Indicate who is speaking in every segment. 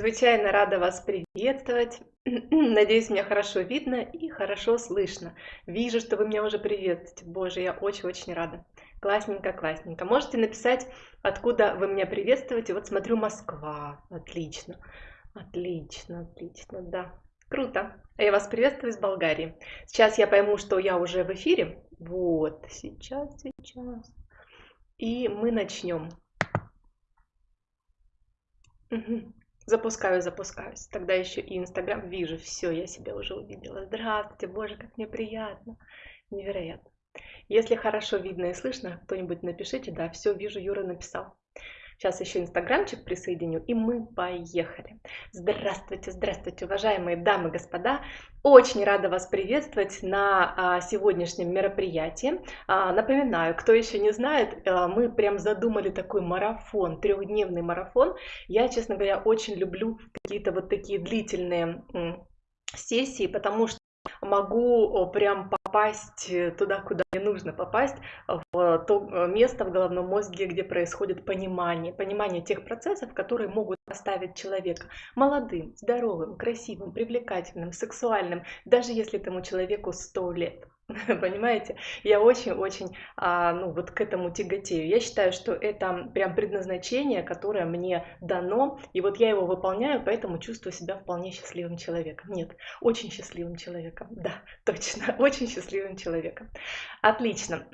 Speaker 1: Чрезвычайно рада вас приветствовать. Надеюсь, меня хорошо видно и хорошо слышно. Вижу, что вы меня уже приветствуете. Боже, я очень-очень рада. Классненько, классненько. Можете написать, откуда вы меня приветствуете. Вот смотрю, Москва. Отлично. Отлично, отлично, да. Круто. А я вас приветствую из Болгарии. Сейчас я пойму, что я уже в эфире. Вот, сейчас, сейчас. И мы начнем. Угу. Запускаю, запускаюсь. Тогда еще и Инстаграм вижу. Все, я себя уже увидела. Здравствуйте, боже, как мне приятно. Невероятно. Если хорошо видно и слышно, кто-нибудь напишите. Да, все, вижу, Юра написал. Сейчас еще инстаграмчик присоединю, и мы поехали. Здравствуйте, здравствуйте, уважаемые дамы и господа. Очень рада вас приветствовать на а, сегодняшнем мероприятии. А, напоминаю, кто еще не знает, а, мы прям задумали такой марафон, трехдневный марафон. Я, честно говоря, очень люблю какие-то вот такие длительные сессии, потому что могу прям попасть э, туда, куда мне нужно попасть, в то э, место в головном мозге, где происходит понимание, понимание тех процессов, которые могут оставить человека молодым, здоровым, красивым, привлекательным, сексуальным, даже если этому человеку 100 лет. Понимаете? Я очень-очень а, ну, вот к этому тяготею. Я считаю, что это прям предназначение, которое мне дано, и вот я его выполняю, поэтому чувствую себя вполне счастливым человеком. Нет, очень счастливым человеком. Да, точно, очень счастливым человеком. Отлично.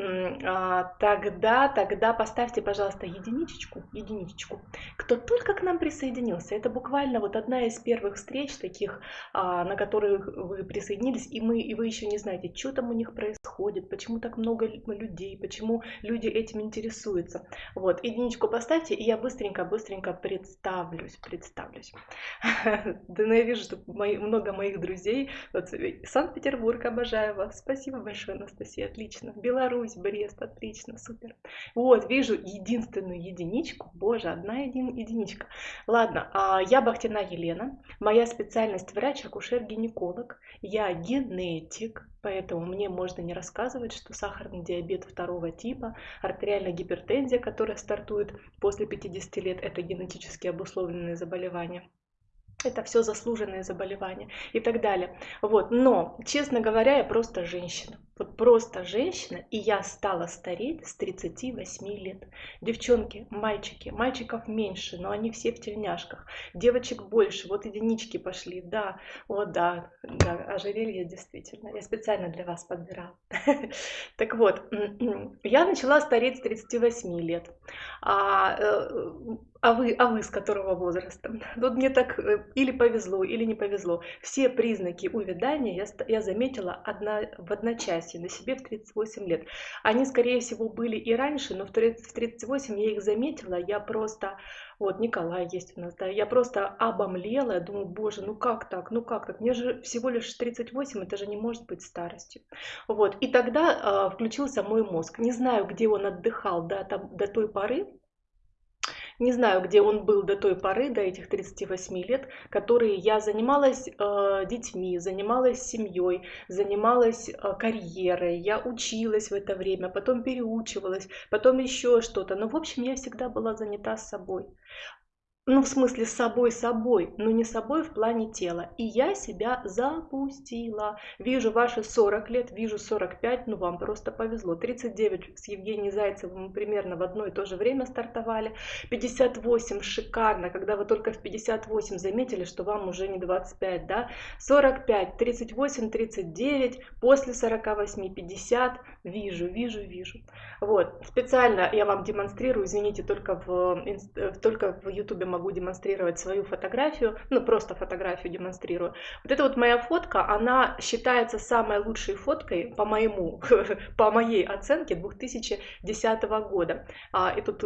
Speaker 1: А, тогда, тогда поставьте, пожалуйста, единичечку, единичечку. Кто только к нам присоединился, это буквально вот одна из первых встреч таких, а, на которых вы присоединились, и, мы, и вы еще не знаете, что там у них них происходит, почему так много людей, почему люди этим интересуются. Вот, единичку поставьте, и я быстренько-быстренько представлюсь, представлюсь. Да, ну я вижу, что много моих друзей. Вот, Санкт-Петербург, обожаю вас. Спасибо большое, Анастасия, отлично. Беларусь, Брест, отлично, супер. Вот, вижу единственную единичку. Боже, одна един, единичка. Ладно, а, я Бахтина Елена. Моя специальность врач-акушер-гинеколог. Я генетик, поэтому мне можно не рассказывать, что сахарный диабет второго типа, артериальная гипертензия, которая стартует после 50 лет, это генетически обусловленные заболевания это все заслуженные заболевания и так далее. Вот. Но, честно говоря, я просто женщина. Вот просто женщина, и я стала стареть с 38 лет. Девчонки, мальчики, мальчиков меньше, но они все в тельняшках. Девочек больше, вот единички пошли, да, вот да, да, ожерелье действительно. Я специально для вас подбирала. Так вот, я начала стареть с 38 лет. А, э, а вы, а вы с которого возраста? Тут мне так э, или повезло, или не повезло. Все признаки увядания я, я заметила одна, в одночасье счастья на себе в 38 лет. Они, скорее всего, были и раньше, но в 38 я их заметила, я просто, вот Николай есть у нас, да, я просто обомлела, я думаю, боже, ну как так, ну как так, мне же всего лишь 38, это же не может быть старостью. Вот, и тогда э, включился мой мозг, не знаю, где он отдыхал до, там, до той поры, не знаю, где он был до той поры, до этих 38 лет, которые я занималась э, детьми, занималась семьей, занималась э, карьерой, я училась в это время, потом переучивалась, потом еще что-то. Но, в общем, я всегда была занята собой ну, в смысле, с собой собой, но не собой в плане тела. И я себя запустила. Вижу ваши 40 лет, вижу 45, ну, вам просто повезло. 39 с Евгением Зайцевым мы примерно в одно и то же время стартовали. 58 шикарно, когда вы только в 58 заметили, что вам уже не 25, да? 45, 38, 39, после 48, 50, вижу, вижу, вижу. Вот, специально я вам демонстрирую, извините, только в, только в YouTube могу демонстрировать свою фотографию, ну просто фотографию демонстрирую. Вот эта вот моя фотка, она считается самой лучшей фоткой по моему, по моей оценке 2010 года. А, и тут,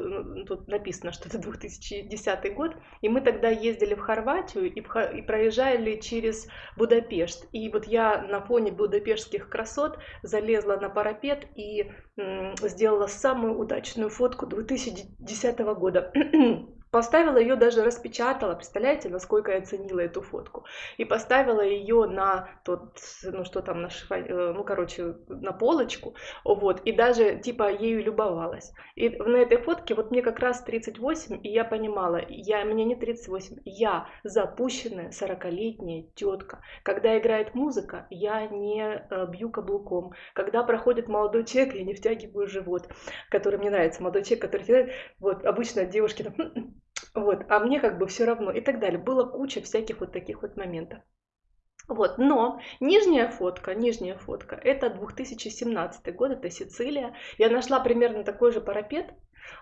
Speaker 1: тут написано, что это 2010 год, и мы тогда ездили в Хорватию и, и проезжали через Будапешт. И вот я на фоне будапештских красот залезла на парапет и сделала самую удачную фотку 2010 года. Поставила ее, даже распечатала, представляете, насколько я ценила эту фотку. И поставила ее на тот, ну что там, на шифа, э, ну короче, на полочку, вот, и даже типа ею любовалась. И на этой фотке вот мне как раз 38, и я понимала, я, мне не 38, я запущенная 40-летняя тетка. Когда играет музыка, я не э, бью каблуком. Когда проходит молодой человек, я не втягиваю живот, который мне нравится. Молодой человек, который вот обычно девушки там вот, а мне как бы все равно и так далее. Было куча всяких вот таких вот моментов. Вот, но нижняя фотка, нижняя фотка, это 2017 год, это Сицилия. Я нашла примерно такой же парапет,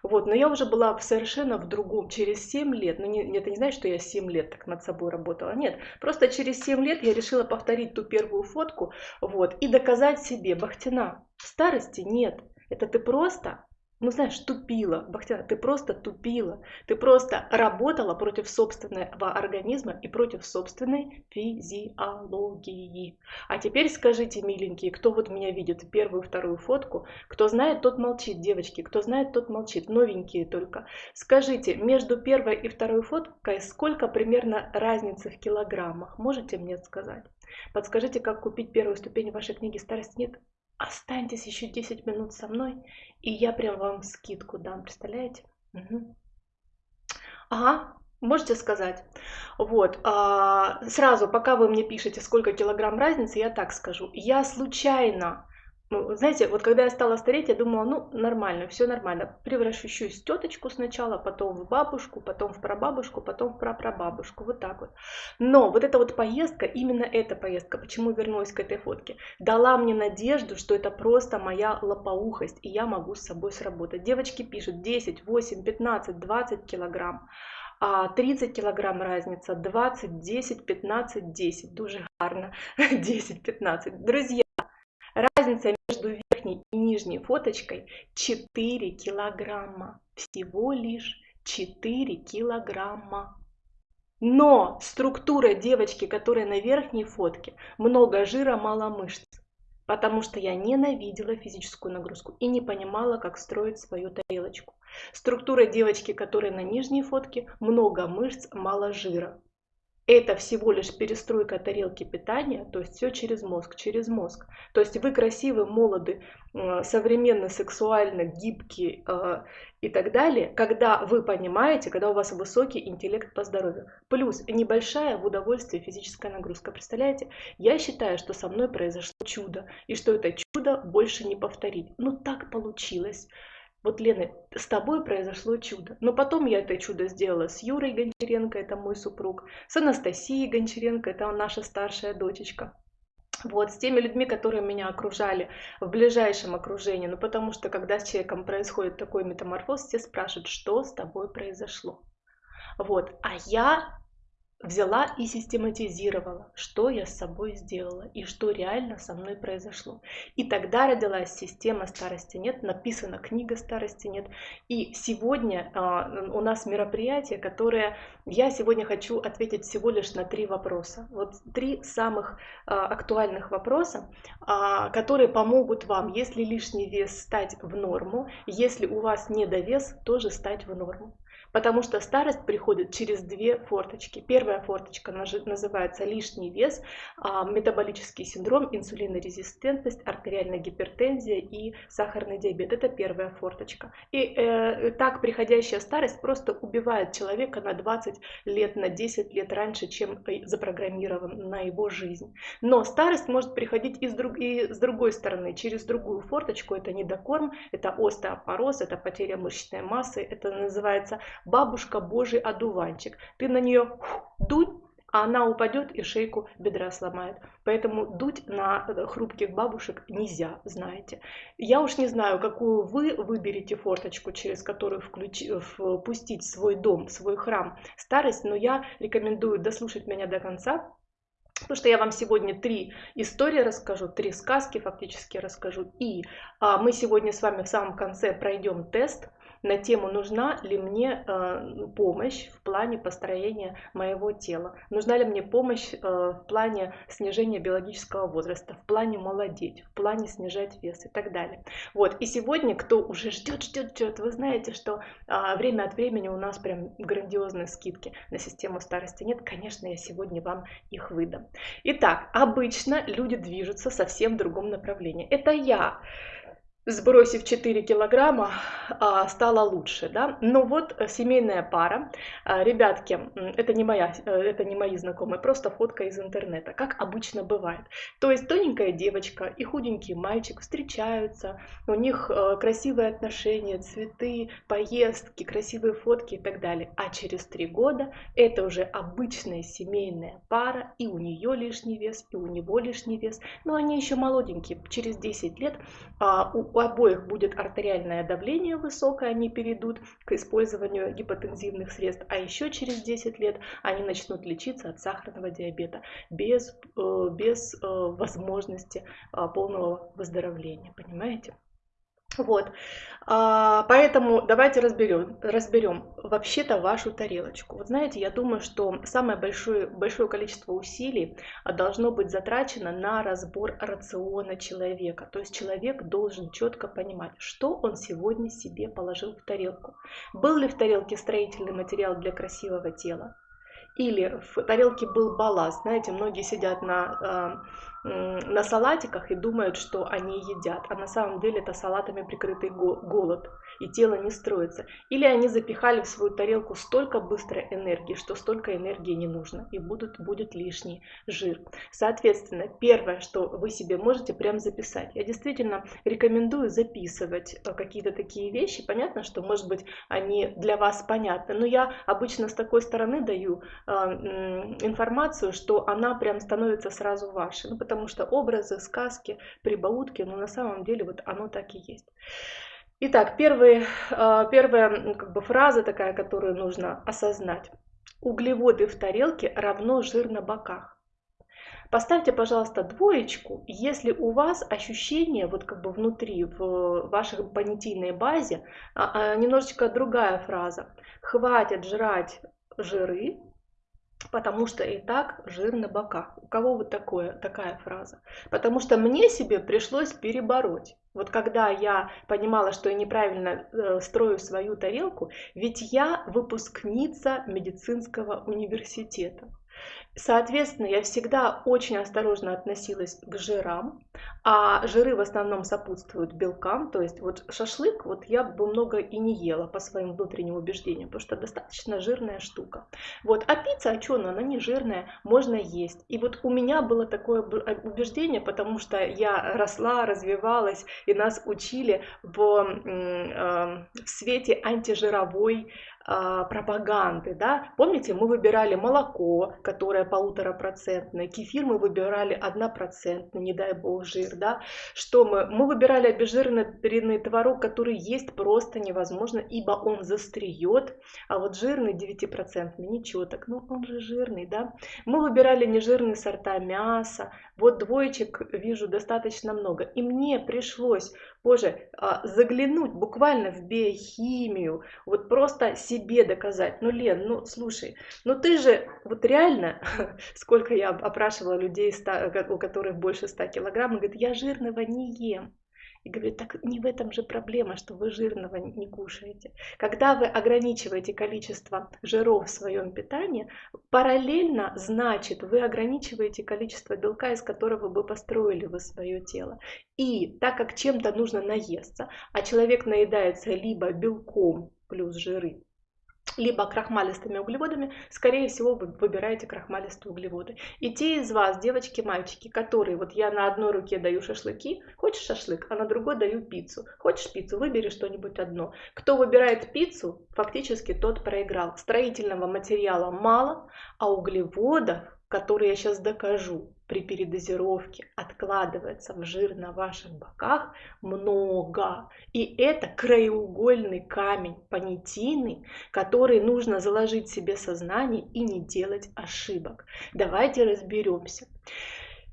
Speaker 1: вот, но я уже была совершенно в другом, через 7 лет, ну не, это не значит, что я 7 лет так над собой работала, нет, просто через 7 лет я решила повторить ту первую фотку, вот, и доказать себе, Бахтина, старости нет, это ты просто ну знаешь, тупила, Бахтина, ты просто тупила, ты просто работала против собственного организма и против собственной физиологии. А теперь скажите, миленькие, кто вот меня видит, первую, вторую фотку, кто знает, тот молчит, девочки, кто знает, тот молчит, новенькие только. Скажите, между первой и второй фоткой сколько примерно разницы в килограммах, можете мне сказать? Подскажите, как купить первую ступень вашей книги «Старость нет»? Останьтесь еще 10 минут со мной, и я прям вам скидку дам, представляете? Угу. Ага, можете сказать. Вот, а, сразу, пока вы мне пишете, сколько килограмм разницы, я так скажу. Я случайно ну, знаете, вот когда я стала стареть, я думала, ну, нормально, все нормально. Превращусь в теточку сначала, потом в бабушку, потом в прабабушку, потом в прапрабабушку, вот так вот. Но вот эта вот поездка, именно эта поездка, почему вернулась к этой фотке, дала мне надежду, что это просто моя лопоухость, и я могу с собой сработать. Девочки пишут 10, 8, 15, 20 килограмм. 30 кілограм разница, 20, 10, 15, 10. Дуже гарно. 10, 15. Друзья, Разница между верхней и нижней фоточкой 4 килограмма. Всего лишь 4 килограмма. Но структура девочки, которая на верхней фотке, много жира, мало мышц. Потому что я ненавидела физическую нагрузку и не понимала, как строить свою тарелочку. Структура девочки, которая на нижней фотке, много мышц, мало жира это всего лишь перестройка тарелки питания, то есть все через мозг, через мозг. То есть вы красивы, молоды, современно, сексуально, гибкие э, и так далее, когда вы понимаете, когда у вас высокий интеллект по здоровью. Плюс небольшая в удовольствие физическая нагрузка. Представляете? Я считаю, что со мной произошло чудо, и что это чудо больше не повторить. Ну так получилось. Вот, Лена, с тобой произошло чудо. Но потом я это чудо сделала с Юрой Гончаренко, это мой супруг, с Анастасией Гончаренко, это наша старшая дочечка. Вот, с теми людьми, которые меня окружали в ближайшем окружении. Ну, потому что, когда с человеком происходит такой метаморфоз, все спрашивают, что с тобой произошло. Вот, а я взяла и систематизировала, что я с собой сделала и что реально со мной произошло. И тогда родилась система старости нет, написана книга старости нет. И сегодня а, у нас мероприятие, которое я сегодня хочу ответить всего лишь на три вопроса. Вот три самых а, актуальных вопроса, а, которые помогут вам, если лишний вес, стать в норму, если у вас недовес, тоже стать в норму. Потому что старость приходит через две форточки. Первая форточка называется лишний вес, а, метаболический синдром, инсулинорезистентность, артериальная гипертензия и сахарный диабет. Это первая форточка. И э, так приходящая старость просто убивает человека на 20 лет, на 10 лет раньше, чем запрограммирован на его жизнь. Но старость может приходить и с, друг, и с другой стороны, через другую форточку. Это недокорм, это остеопороз, это потеря мышечной массы, это называется бабушка божий одуванчик. Ты на нее дуть, а она упадет и шейку бедра сломает. Поэтому дуть на хрупких бабушек нельзя, знаете. Я уж не знаю, какую вы выберете форточку, через которую включи, впустить в свой дом, свой храм старость, но я рекомендую дослушать меня до конца, Потому что я вам сегодня три истории расскажу, три сказки фактически расскажу. И а, мы сегодня с вами в самом конце пройдем тест, на тему, нужна ли мне э, помощь в плане построения моего тела, нужна ли мне помощь э, в плане снижения биологического возраста, в плане молодеть, в плане снижать вес и так далее. Вот, и сегодня, кто уже ждет, ждет, ждет, вы знаете, что э, время от времени у нас прям грандиозные скидки на систему старости нет, конечно, я сегодня вам их выдам. Итак, обычно люди движутся совсем в другом направлении. Это я сбросив 4 килограмма, а, стало лучше, да. Но вот э, семейная пара, а, ребятки, это не моя, э, это не мои знакомые, просто фотка из интернета, как обычно бывает. То есть тоненькая девочка и худенький мальчик встречаются, у них э, красивые отношения, цветы, поездки, красивые фотки и так далее. А через три года это уже обычная семейная пара, и у нее лишний вес, и у него лишний вес, но они еще молоденькие, через 10 лет а, у у обоих будет артериальное давление высокое, они перейдут к использованию гипотензивных средств, а еще через 10 лет они начнут лечиться от сахарного диабета без, э, без э, возможности э, полного выздоровления, понимаете? Вот, а, поэтому давайте разберем, разберем вообще-то вашу тарелочку. Вот знаете, я думаю, что самое большое, большое количество усилий а, должно быть затрачено на разбор рациона человека. То есть человек должен четко понимать, что он сегодня себе положил в тарелку. Был ли в тарелке строительный материал для красивого тела? Или в тарелке был балласт. Знаете, многие сидят на а, на салатиках и думают, что они едят, а на самом деле это салатами прикрытый голод, и тело не строится. Или они запихали в свою тарелку столько быстрой энергии, что столько энергии не нужно, и будут, будет лишний жир. Соответственно, первое, что вы себе можете прям записать. Я действительно рекомендую записывать э, какие-то такие вещи. Понятно, что, может быть, они для вас понятны, но я обычно с такой стороны даю э, информацию, что она прям становится сразу вашей. Ну, потому что образы, сказки, прибаутки, но на самом деле вот оно так и есть. Итак, первый, а, первая как бы, фраза такая, которую нужно осознать. Углеводы в тарелке равно жир на боках. Поставьте, пожалуйста, двоечку, если у вас ощущение вот как бы внутри, в вашей понятийной базе, а, а, немножечко другая фраза. Хватит жрать жиры, потому что и так жир на боках. У кого вот такое, такая фраза? Потому что мне себе пришлось перебороть. Вот когда я понимала, что я неправильно э, строю свою тарелку, ведь я выпускница медицинского университета. Соответственно, я всегда очень осторожно относилась к жирам, а жиры в основном сопутствуют белкам, то есть вот шашлык вот я бы много и не ела по своим внутренним убеждениям, потому что достаточно жирная штука. Вот, а пицца, а что она, она не жирная, можно есть. И вот у меня было такое э, убеждение, потому что я росла, развивалась, и нас учили в, э, в свете антижировой а, пропаганды, да, помните, мы выбирали молоко, которое полуторапроцентное, кефир мы выбирали однопроцентный, не дай бог жир, да, что мы, мы выбирали обезжиренный творог, который есть просто невозможно, ибо он застреет, а вот жирный 9% ничего так, ну он же жирный, да, мы выбирали нежирные сорта мяса, вот двоечек вижу достаточно много, и мне пришлось позже а, заглянуть буквально в биохимию, вот просто себе доказать. Ну, Лен, ну, слушай, ну ты же, вот реально, сколько я опрашивала людей, у которых больше 100 килограмм, и говорит, я жирного не ем. И говорит, так не в этом же проблема, что вы жирного не кушаете. Когда вы ограничиваете количество жиров в своем питании, параллельно, значит, вы ограничиваете количество белка, из которого вы построили вы свое тело. И так как чем-то нужно наесться, а человек наедается либо белком плюс жиры, либо крахмалистыми углеводами, скорее всего, вы выбираете крахмалистые углеводы. И те из вас, девочки, мальчики, которые, вот я на одной руке даю шашлыки, хочешь шашлык, а на другой даю пиццу. Хочешь пиццу, выбери что-нибудь одно. Кто выбирает пиццу, фактически тот проиграл. Строительного материала мало, а углеводов, которые я сейчас докажу, при передозировке откладывается в жир на ваших боках много. И это краеугольный камень понятийный, который нужно заложить себе сознание и не делать ошибок. Давайте разберемся.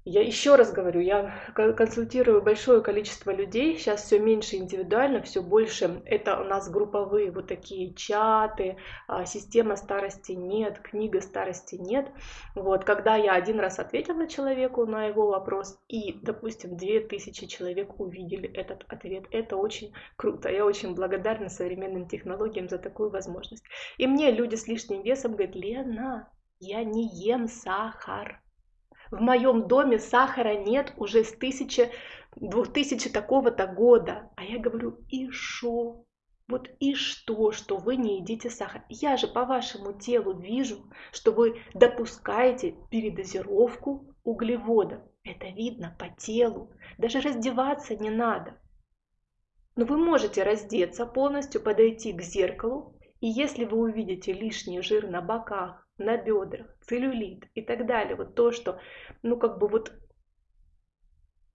Speaker 1: Я еще раз говорю, я консультирую большое количество людей, сейчас все меньше индивидуально, все больше это у нас групповые вот такие чаты, а, система старости нет, книга старости нет. Вот, когда я один раз ответила человеку на его вопрос, и, допустим, 2000 человек увидели этот ответ, это очень круто. Я очень благодарна современным технологиям за такую возможность. И мне люди с лишним весом говорят, Лена, я не ем сахар в моем доме сахара нет уже с 1000, 2000 такого-то года. А я говорю, и что? Вот и что, что вы не едите сахар? Я же по вашему телу вижу, что вы допускаете передозировку углеводов. Это видно по телу. Даже раздеваться не надо. Но вы можете раздеться полностью, подойти к зеркалу, и если вы увидите лишний жир на боках, на бедрах, целлюлит и так далее. Вот то, что, ну, как бы вот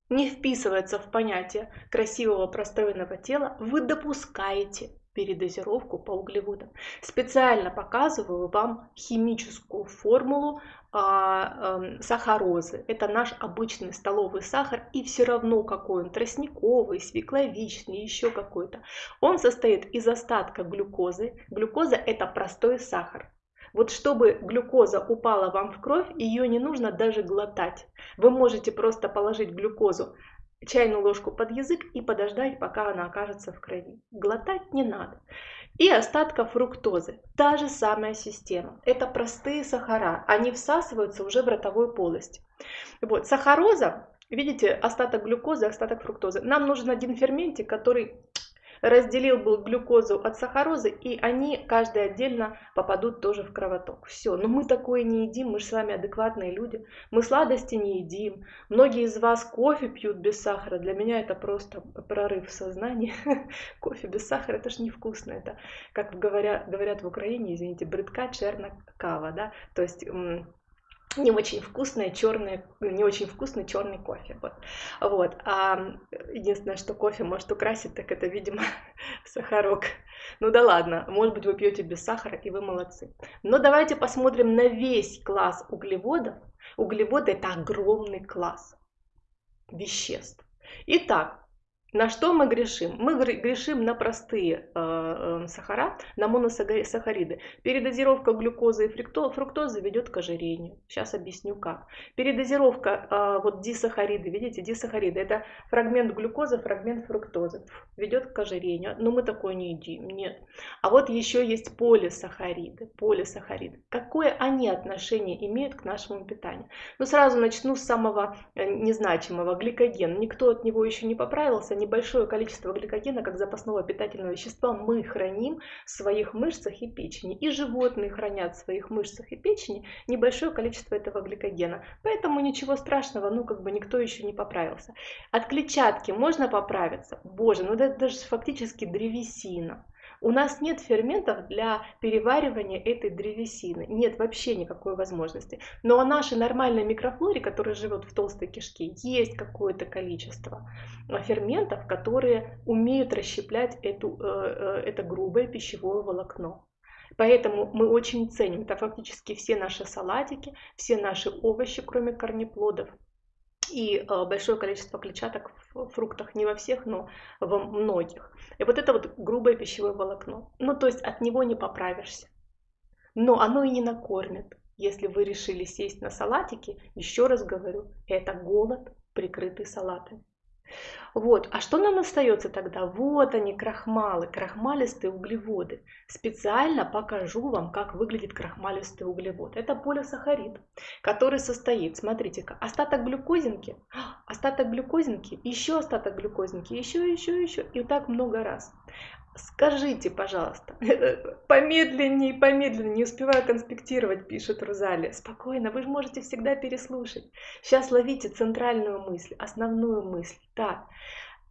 Speaker 1: не вписывается в понятие красивого простроенного тела, вы допускаете передозировку по углеводам. Специально показываю вам химическую формулу а, э, сахарозы. Это наш обычный столовый сахар, и все равно какой он, тростниковый, свекловичный, еще какой-то. Он состоит из остатка глюкозы. Глюкоза это простой сахар. Вот чтобы глюкоза упала вам в кровь, ее не нужно даже глотать. Вы можете просто положить глюкозу чайную ложку под язык и подождать, пока она окажется в крови. Глотать не надо. И остатка фруктозы. Та же самая система. Это простые сахара. Они всасываются уже в ротовую полость. Вот. Сахароза, видите, остаток глюкозы, остаток фруктозы. Нам нужен один ферментик, который разделил был глюкозу от сахарозы, и они каждый отдельно попадут тоже в кровоток. Все, но мы такое не едим, мы же с вами адекватные люди, мы сладости не едим. Многие из вас кофе пьют без сахара, для меня это просто прорыв в сознании. кофе без сахара, это же невкусно, это, как говорят, говорят в Украине, извините, брыдка черна кава, да, то есть не очень вкусный черный, не очень вкусный черный кофе. Вот. Вот. А единственное, что кофе может украсить, так это, видимо, сахарок. Ну да ладно, может быть, вы пьете без сахара, и вы молодцы. Но давайте посмотрим на весь класс углеводов. Углеводы это огромный класс веществ. Итак, на что мы грешим? Мы грешим на простые э, э, сахара, на моносахариды. Передозировка глюкозы и фруктозы ведет к ожирению. Сейчас объясню как. Передозировка, э, вот дисахариды, видите, дисахариды, это фрагмент глюкозы, фрагмент фруктозы, ведет к ожирению. Но мы такое не едим, нет. А вот еще есть полисахариды, полисахариды. Какое они отношение имеют к нашему питанию? Ну сразу начну с самого незначимого, гликогена. Никто от него еще не поправился, небольшое количество гликогена как запасного питательного вещества мы храним в своих мышцах и печени. И животные хранят в своих мышцах и печени небольшое количество этого гликогена. Поэтому ничего страшного, ну как бы никто еще не поправился. От клетчатки можно поправиться? Боже, ну это даже фактически древесина. У нас нет ферментов для переваривания этой древесины. Нет вообще никакой возможности. Но о нашей нормальной микрофлоре, которая живет в толстой кишке, есть какое-то количество ферментов, которые умеют расщеплять эту, э, э, это грубое пищевое волокно. Поэтому мы очень ценим, это фактически все наши салатики, все наши овощи, кроме корнеплодов, и э, большое количество клетчаток в фруктах, не во всех, но во многих. И вот это вот грубое пищевое волокно. Ну, то есть от него не поправишься. Но оно и не накормит. Если вы решили сесть на салатики, еще раз говорю, это голод, прикрытый салатами. Вот. А что нам остается тогда? Вот они, крахмалы, крахмалистые углеводы. Специально покажу вам, как выглядит крахмалистый углевод. Это полисахарид, который состоит, смотрите-ка, остаток глюкозинки, остаток глюкозинки, еще остаток глюкозинки, еще, еще, еще, и так много раз. Скажите, пожалуйста, помедленнее, помедленнее, не успеваю конспектировать, пишет Рузали. Спокойно, вы же можете всегда переслушать. Сейчас ловите центральную мысль, основную мысль. Так,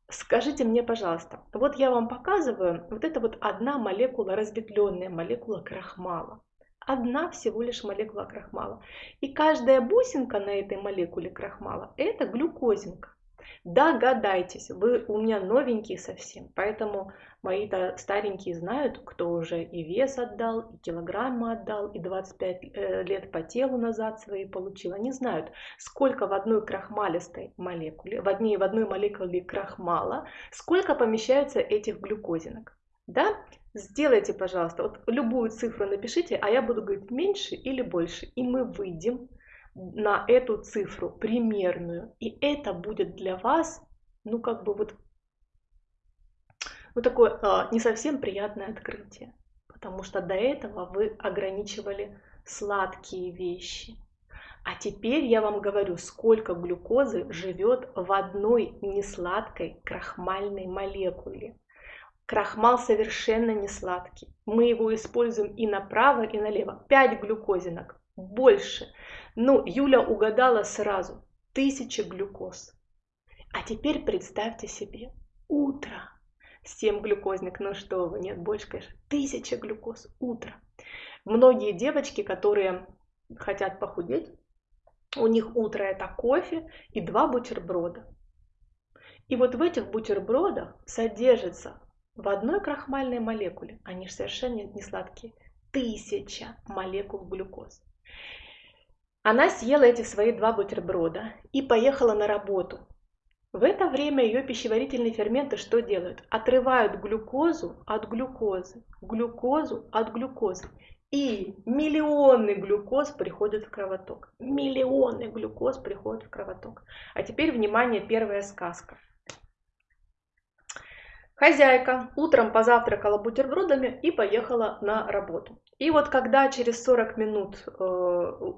Speaker 1: скажите мне, пожалуйста, вот я вам показываю, вот это вот одна молекула, разветвленная молекула крахмала. Одна всего лишь молекула крахмала. И каждая бусинка на этой молекуле крахмала – это глюкозинка. Догадайтесь, вы у меня новенькие совсем, поэтому мои-то старенькие знают, кто уже и вес отдал, и килограммы отдал, и 25 э, лет по телу назад свои получил. Они знают, сколько в одной крахмалистой молекуле, в одной, в одной молекуле крахмала, сколько помещаются этих глюкозинок. Да? Сделайте, пожалуйста, вот любую цифру напишите, а я буду говорить меньше или больше, и мы выйдем на эту цифру примерную. И это будет для вас, ну как бы вот, ну такое а, не совсем приятное открытие. Потому что до этого вы ограничивали сладкие вещи. А теперь я вам говорю, сколько глюкозы живет в одной несладкой крахмальной молекуле. Крахмал совершенно не сладкий. Мы его используем и направо, и налево. 5 глюкозинок, больше. Ну, Юля угадала сразу. Тысяча глюкоз. А теперь представьте себе утро. 7 глюкозник, ну что вы, нет, больше, конечно. Тысяча глюкоз, утро. Многие девочки, которые хотят похудеть, у них утро это кофе и два бутерброда. И вот в этих бутербродах содержится в одной крахмальной молекуле, они же совершенно не сладкие, тысяча молекул глюкозы. Она съела эти свои два бутерброда и поехала на работу. В это время ее пищеварительные ферменты что делают? Отрывают глюкозу от глюкозы, глюкозу от глюкозы. И миллионы глюкоз приходят в кровоток. Миллионы глюкоз приходят в кровоток. А теперь, внимание, первая сказка. Хозяйка утром позавтракала бутербродами и поехала на работу. И вот когда через 40 минут э,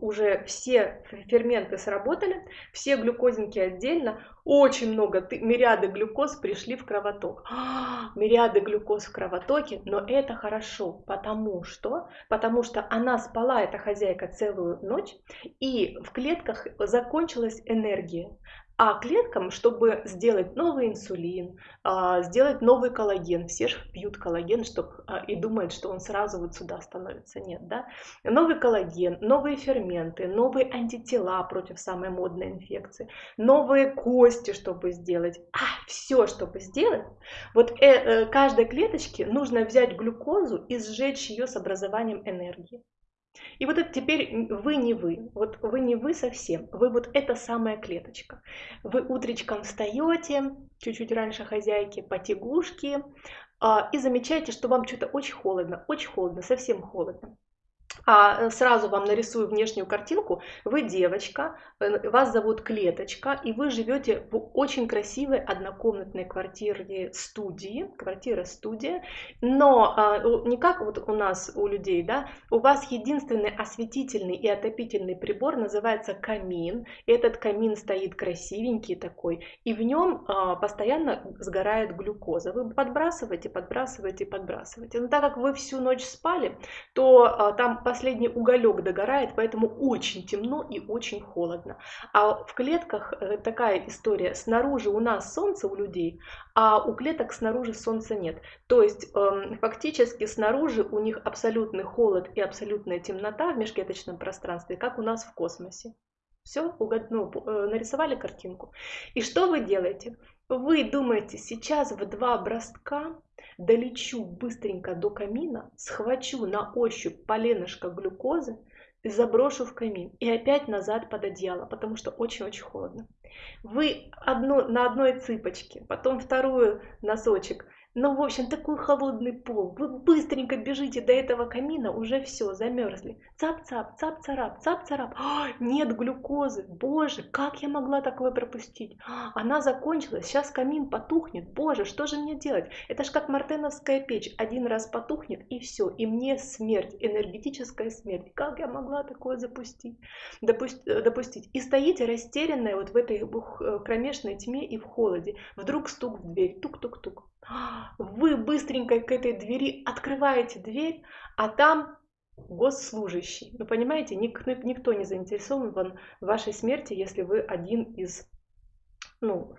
Speaker 1: уже все ферменты сработали, все глюкозинки отдельно, очень много, мириады глюкоз пришли в кровоток. А, мириады глюкоз в кровотоке, но это хорошо, потому что, потому что она спала, эта хозяйка, целую ночь, и в клетках закончилась энергия. А клеткам, чтобы сделать новый инсулин, а, сделать новый коллаген, все же пьют коллаген чтобы, а, и думают, что он сразу вот сюда становится. Нет, да? Новый коллаген, новые ферменты, новые антитела против самой модной инфекции, новые кости, чтобы сделать. А, все, чтобы сделать. Вот э, э, каждой клеточке нужно взять глюкозу и сжечь ее с образованием энергии. И вот это теперь вы не вы, вот вы не вы совсем, вы вот эта самая клеточка. Вы утречком встаете, чуть-чуть раньше хозяйки, потягушки, а, и замечаете, что вам что-то очень холодно, очень холодно, совсем холодно а сразу вам нарисую внешнюю картинку. Вы девочка, э, вас зовут Клеточка, и вы живете в очень красивой однокомнатной квартире студии, квартира-студия, но а, не как вот у нас, у людей, да, у вас единственный осветительный и отопительный прибор называется камин. Этот камин стоит красивенький такой, и в нем а, постоянно сгорает глюкоза. Вы подбрасываете, подбрасываете, подбрасываете. Но так как вы всю ночь спали, то а, там последний уголек догорает, поэтому очень темно и очень холодно. А в клетках э, такая история. Снаружи у нас солнце у людей, а у клеток снаружи солнца нет. То есть эм, фактически снаружи у них абсолютный холод и абсолютная темнота в межклеточном пространстве, как у нас в космосе. Все, ну, э, нарисовали картинку. И что вы делаете? Вы думаете, сейчас в два броска долечу быстренько до камина, схвачу на ощупь поленышко глюкозы и заброшу в камин. И опять назад под одеяло, потому что очень-очень холодно. Вы одну, на одной цыпочке, потом вторую носочек – ну, в общем, такой холодный пол. Вы быстренько бежите до этого камина, уже все, замерзли. Цап-цап, цап-царап, цап-царап. А, нет глюкозы. Боже, как я могла такое пропустить? А, она закончилась, сейчас камин потухнет. Боже, что же мне делать? Это ж как мартеновская печь. Один раз потухнет и все. И мне смерть, энергетическая смерть. Как я могла такое запустить? Допусть, э, допустить? И стоите растерянная вот в этой э, кромешной тьме и в холоде. Вдруг стук в дверь. Тук-тук-тук. Вы быстренько к этой двери открываете дверь, а там госслужащий. Вы понимаете, никто не заинтересован в вашей смерти, если вы один из, ну,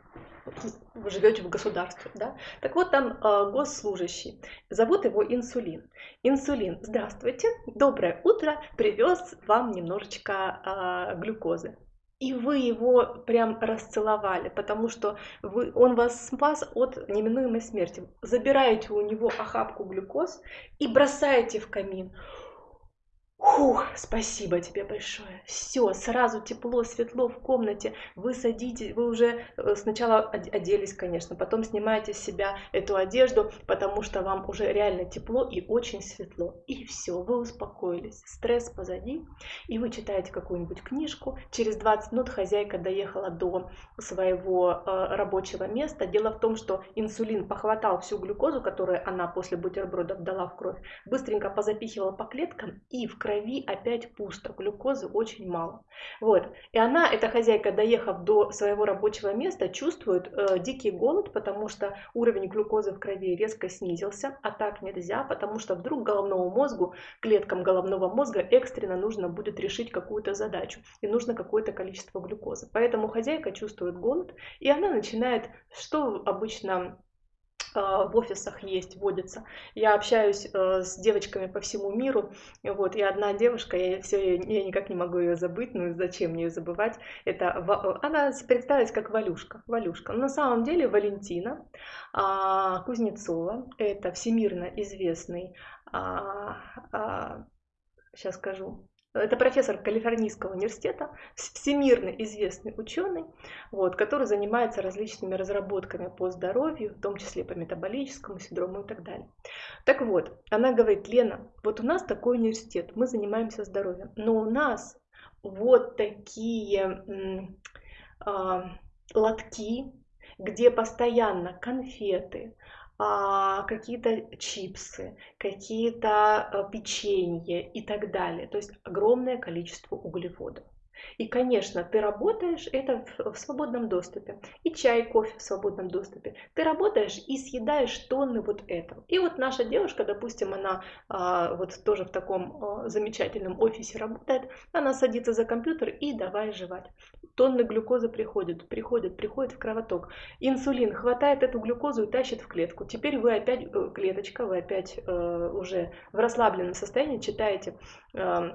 Speaker 1: вы живете в государстве, да? Так вот, там э, госслужащий. Зовут его Инсулин. Инсулин, здравствуйте, доброе утро, привез вам немножечко э, глюкозы. И вы его прям расцеловали, потому что вы, он вас спас от неминуемой смерти. Забираете у него охапку глюкоз и бросаете в камин. Фух, спасибо тебе большое. Все, сразу тепло, светло в комнате. Вы садитесь, вы уже э, сначала оделись, конечно, потом снимаете с себя эту одежду, потому что вам уже реально тепло и очень светло. И все, вы успокоились. Стресс позади, и вы читаете какую-нибудь книжку. Через 20 минут хозяйка доехала до своего э, рабочего места. Дело в том, что инсулин похватал всю глюкозу, которую она после бутербродов дала в кровь, быстренько позапихивала по клеткам и в крови крови опять пусто, глюкозы очень мало. Вот. И она, эта хозяйка, доехав до своего рабочего места, чувствует э, дикий голод, потому что уровень глюкозы в крови резко снизился, а так нельзя, потому что вдруг головному мозгу, клеткам головного мозга экстренно нужно будет решить какую-то задачу, и нужно какое-то количество глюкозы. Поэтому хозяйка чувствует голод, и она начинает, что обычно в офисах есть, водится. Я общаюсь э, с девочками по всему миру, вот, и одна девушка, я все, я никак не могу ее забыть, ну зачем мне ее забывать, это, она представилась как Валюшка, Валюшка, но на самом деле Валентина а, Кузнецова, это всемирно известный, а, а, сейчас скажу, это профессор Калифорнийского университета, всемирно известный ученый, вот, который занимается различными разработками по здоровью, в том числе по метаболическому синдрому и так далее. Так вот, она говорит, Лена, вот у нас такой университет, мы занимаемся здоровьем, но у нас вот такие э, лотки, где постоянно конфеты, какие-то чипсы, какие-то а, печенье и так далее. То есть огромное количество углеводов. И, конечно, ты работаешь, это в свободном доступе. И чай, кофе в свободном доступе. Ты работаешь и съедаешь тонны вот этого. И вот наша девушка, допустим, она а, вот тоже в таком а, замечательном офисе работает, она садится за компьютер и давай жевать. Тонны глюкозы приходят, приходят, приходят в кровоток. Инсулин хватает эту глюкозу и тащит в клетку. Теперь вы опять, э, клеточка, вы опять э, уже в расслабленном состоянии читаете э,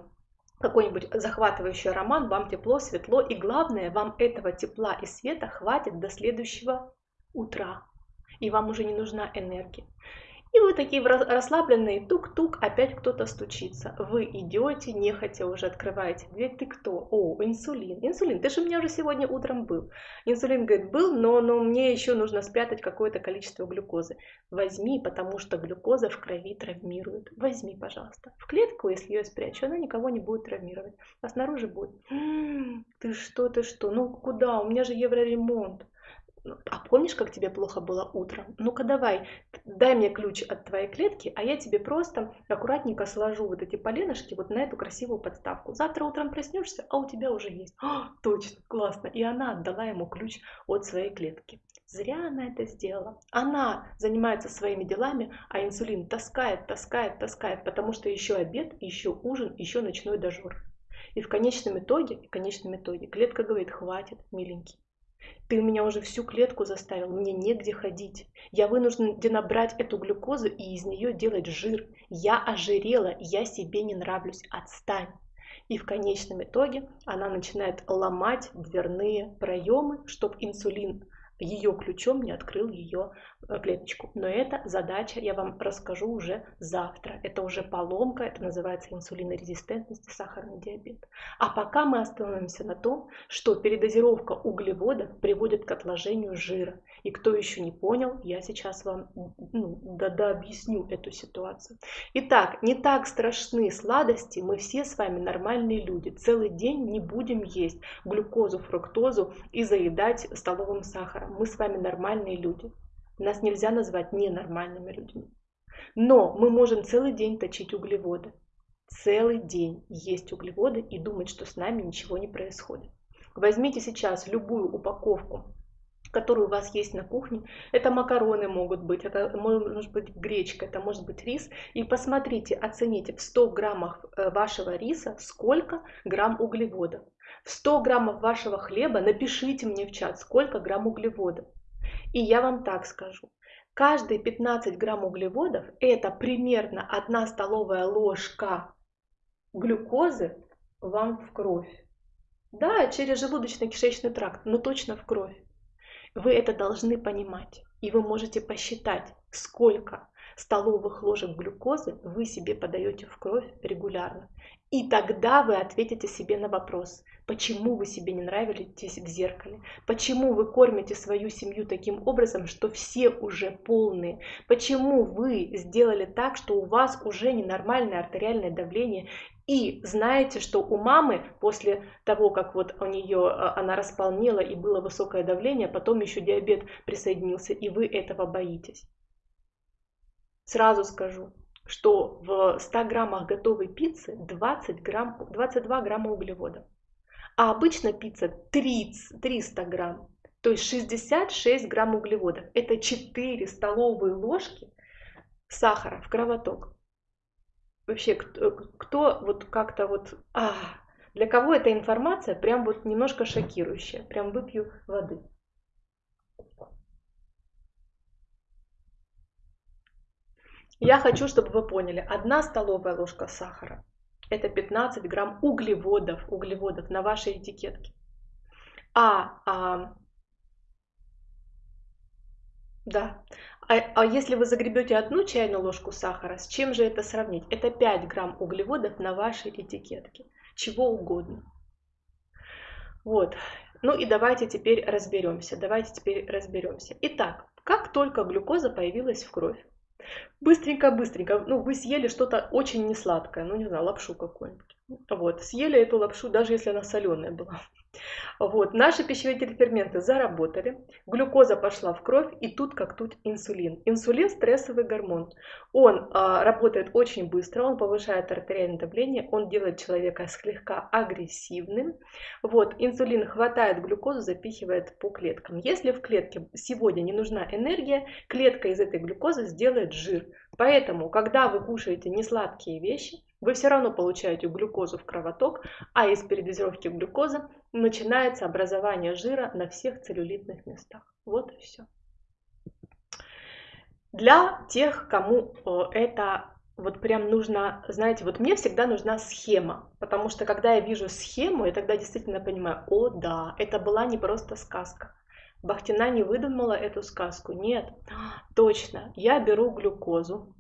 Speaker 1: какой-нибудь захватывающий роман, вам тепло, светло, и главное, вам этого тепла и света хватит до следующего утра, и вам уже не нужна энергия. И вы такие расслабленные, тук-тук, опять кто-то стучится. Вы идете, нехотя уже открываете дверь. Ты кто? О, инсулин. Инсулин, ты же у меня уже сегодня утром был. Инсулин говорит, был, но, но мне еще нужно спрятать какое-то количество глюкозы. Возьми, потому что глюкоза в крови травмирует. Возьми, пожалуйста. В клетку, если ее спрячу, она никого не будет травмировать. А снаружи будет. М-м, ты что, ты что? Ну куда? У меня же евроремонт. А помнишь, как тебе плохо было утром? Ну-ка давай, дай мне ключ от твоей клетки, а я тебе просто аккуратненько сложу вот эти поленышки вот на эту красивую подставку. Завтра утром проснешься, а у тебя уже есть. О, точно, классно. И она отдала ему ключ от своей клетки. Зря она это сделала. Она занимается своими делами, а инсулин таскает, таскает, таскает, потому что еще обед, еще ужин, еще ночной дожор. И в конечном итоге, в конечном итоге клетка говорит, хватит, миленький. Ты меня уже всю клетку заставил, мне негде ходить. Я вынуждена брать эту глюкозу и из нее делать жир. Я ожирела, я себе не нравлюсь, отстань. И в конечном итоге она начинает ломать дверные проемы, чтобы инсулин ее ключом не открыл ее э, клеточку. Но эта задача я вам расскажу уже завтра. Это уже поломка, это называется инсулинорезистентность и сахарный диабет. А пока мы остановимся на том, что передозировка углеводов приводит к отложению жира. И кто еще не понял, я сейчас вам ну, да, да объясню эту ситуацию. Итак, не так страшны сладости, мы все с вами нормальные люди. Целый день не будем есть глюкозу, фруктозу и заедать столовым сахаром. Мы с вами нормальные люди. Нас нельзя назвать ненормальными людьми. Но мы можем целый день точить углеводы. Целый день есть углеводы и думать, что с нами ничего не происходит. Возьмите сейчас любую упаковку которые у вас есть на кухне. Это макароны могут быть, это может быть гречка, это может быть рис. И посмотрите, оцените в 100 граммах э, вашего риса сколько грамм углеводов. В 100 граммов вашего хлеба напишите мне в чат, сколько грамм углеводов. И я вам так скажу. Каждые 15 грамм углеводов это примерно 1 столовая ложка глюкозы вам в кровь. Да, через желудочно-кишечный тракт, но точно в кровь. Вы это должны понимать. И вы можете посчитать, сколько столовых ложек глюкозы вы себе подаете в кровь регулярно. И тогда вы ответите себе на вопрос, почему вы себе не нравитесь в зеркале, почему вы кормите свою семью таким образом, что все уже полные, почему вы сделали так, что у вас уже ненормальное артериальное давление, и знаете, что у мамы после того, как вот у нее а, она располнела и было высокое давление, потом еще диабет присоединился, и вы этого боитесь. Сразу скажу, что в 100 граммах готовой пиццы 20 грамм, 22 грамма углеводов. А обычно пицца 30, 300 грамм, то есть 66 грамм углеводов. Это 4 столовые ложки сахара в кровоток. Вообще, кто, кто вот как-то вот... А, для кого эта информация прям вот немножко шокирующая. Прям выпью воды. Я хочу, чтобы вы поняли, одна столовая ложка сахара – это 15 грамм углеводов, углеводов на вашей этикетке. А, а да, а, а если вы загребете одну чайную ложку сахара, с чем же это сравнить? Это 5 грамм углеводов на вашей этикетке, чего угодно. Вот, ну и давайте теперь разберемся, давайте теперь разберемся. Итак, как только глюкоза появилась в кровь, Быстренько-быстренько, ну, вы съели что-то очень несладкое, ну, не знаю, лапшу какую-нибудь. Вот, съели эту лапшу, даже если она соленая была. Вот, наши пищевые ферменты заработали, глюкоза пошла в кровь, и тут как тут инсулин. Инсулин – стрессовый гормон. Он а, работает очень быстро, он повышает артериальное давление, он делает человека слегка агрессивным. Вот, инсулин хватает глюкозу, запихивает по клеткам. Если в клетке сегодня не нужна энергия, клетка из этой глюкозы сделает жир. Поэтому, когда вы кушаете несладкие вещи, вы все равно получаете глюкозу в кровоток, а из передозировки глюкозы начинается образование жира на всех целлюлитных местах. Вот и все. Для тех, кому э, это вот прям нужно, знаете, вот мне всегда нужна схема, потому что когда я вижу схему, я тогда действительно понимаю, о да, это была не просто сказка. Бахтина не выдумала эту сказку, нет, точно, я беру глюкозу,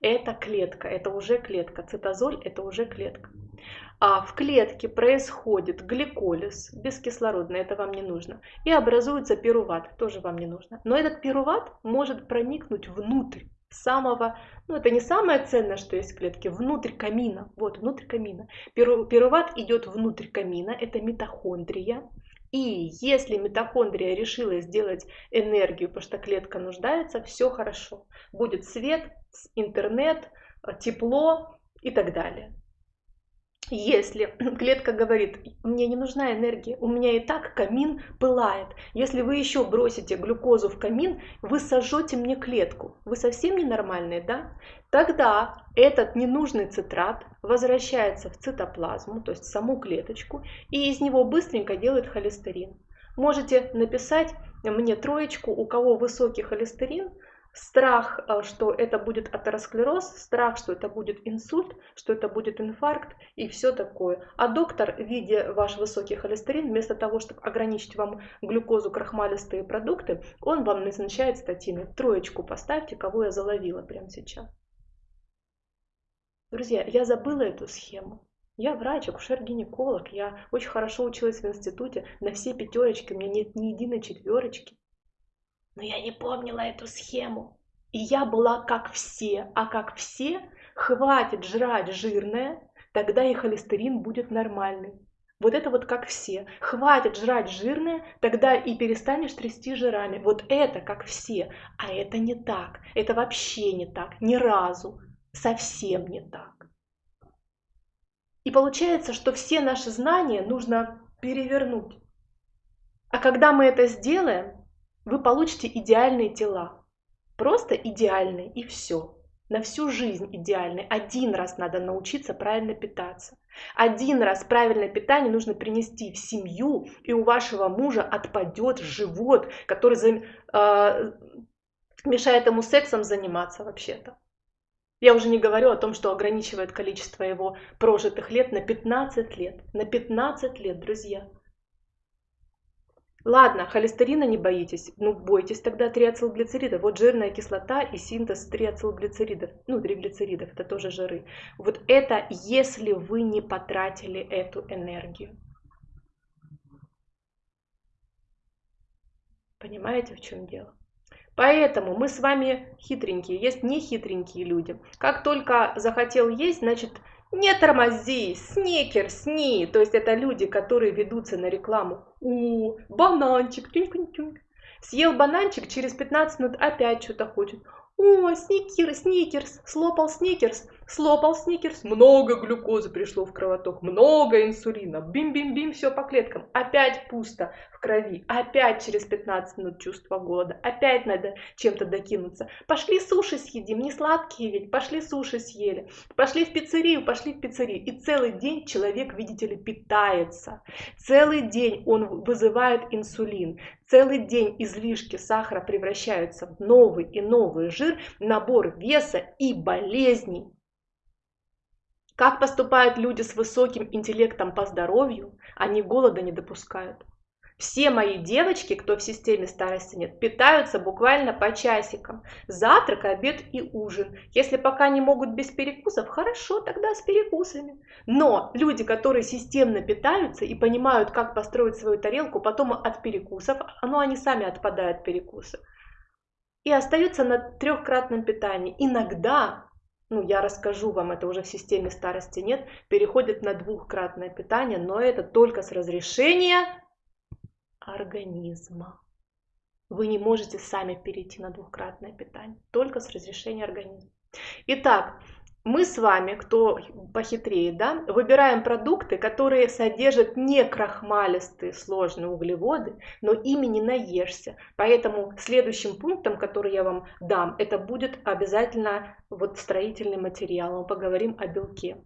Speaker 1: это клетка, это уже клетка. Цитозоль это уже клетка. А в клетке происходит гликолиз, бескислородный, это вам не нужно. И образуется пируват, тоже вам не нужно. Но этот пируват может проникнуть внутрь самого, ну это не самое ценное, что есть в клетке, внутрь камина. Вот, внутрь камина. Пируват идет внутрь камина, это митохондрия. И если митохондрия решила сделать энергию, потому что клетка нуждается, все хорошо. Будет свет, интернет, тепло и так далее. Если клетка говорит, мне не нужна энергия, у меня и так камин пылает. Если вы еще бросите глюкозу в камин, вы сожжете мне клетку. Вы совсем ненормальные, да? Тогда этот ненужный цитрат возвращается в цитоплазму, то есть в саму клеточку, и из него быстренько делает холестерин. Можете написать мне троечку, у кого высокий холестерин, страх, э, что это будет атеросклероз, страх, что это будет инсульт, что это будет инфаркт и все такое. А доктор, видя ваш высокий холестерин, вместо того, чтобы ограничить вам глюкозу, крахмалистые продукты, он вам назначает статины. Троечку поставьте, кого я заловила прямо сейчас. Друзья, я забыла эту схему. Я врач, акушер-гинеколог, я очень хорошо училась в институте, на все пятерочки, у меня нет ни единой четверочки. Но я не помнила эту схему. И я была как все, а как все, хватит жрать жирное, тогда и холестерин будет нормальный. Вот это вот как все. Хватит жрать жирное, тогда и перестанешь трясти жирами. Вот это как все. А это не так. Это вообще не так. Ни разу. Совсем не так. И получается, что все наши знания нужно перевернуть. А когда мы это сделаем, вы получите идеальные тела. Просто идеальные и все. На всю жизнь идеальные. Один раз надо научиться правильно питаться. Один раз правильное питание нужно принести в семью, и у вашего мужа отпадет живот, который э, мешает ему сексом заниматься вообще-то. Я уже не говорю о том, что ограничивает количество его прожитых лет на 15 лет. На 15 лет, друзья. Ладно, холестерина не боитесь, ну бойтесь тогда триацилглицеридов. Вот жирная кислота и синтез триацилглицеридов, ну триглицеридов, это тоже жиры. Вот это если вы не потратили эту энергию. Понимаете, в чем дело? Поэтому мы с вами хитренькие, есть не хитренькие люди. Как только захотел есть, значит не тормози, сникерс, не. То есть это люди, которые ведутся на рекламу. У, бананчик, тюнь -тюнь -тюнь. Съел бананчик, через 15 минут опять что-то хочет. О, сникерс, сникерс, слопал сникерс, слопал сникерс, много глюкозы пришло в кровоток, много инсулина, бим-бим-бим, все по клеткам, опять пусто в крови, опять через 15 минут чувство голода, опять надо чем-то докинуться. Пошли суши съедим, не сладкие ведь, пошли суши съели, пошли в пиццерию, пошли в пиццерию. И целый день человек, видите ли, питается, целый день он вызывает инсулин, целый день излишки сахара превращаются в новый и новый жир, набор веса и болезней. Как поступают люди с высоким интеллектом по здоровью, они голода не допускают. Все мои девочки, кто в системе старости нет, питаются буквально по часикам. Завтрак, обед и ужин. Если пока не могут без перекусов, хорошо, тогда с перекусами. Но люди, которые системно питаются и понимают, как построить свою тарелку, потом от перекусов, ну они сами отпадают перекусы. И остаются на трехкратном питании. Иногда ну, я расскажу вам, это уже в системе старости нет, переходят на двухкратное питание, но это только с разрешения организма. Вы не можете сами перейти на двухкратное питание, только с разрешения организма. Итак, мы с вами, кто похитрее, да, выбираем продукты, которые содержат не крахмалистые сложные углеводы, но ими не наешься. Поэтому следующим пунктом, который я вам дам, это будет обязательно вот строительный материал. Мы поговорим о белке.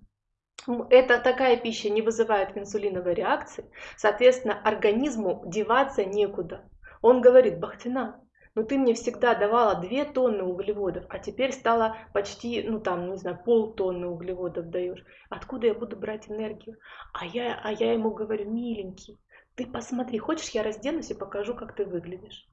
Speaker 1: Это такая пища не вызывает инсулиновой реакции, соответственно, организму деваться некуда. Он говорит, Бахтина, ну ты мне всегда давала 2 тонны углеводов, а теперь стало почти, ну там, не знаю, полтонны углеводов даешь. Откуда я буду брать энергию? А я, а я ему говорю, миленький, ты посмотри, хочешь я разденусь и покажу, как ты выглядишь?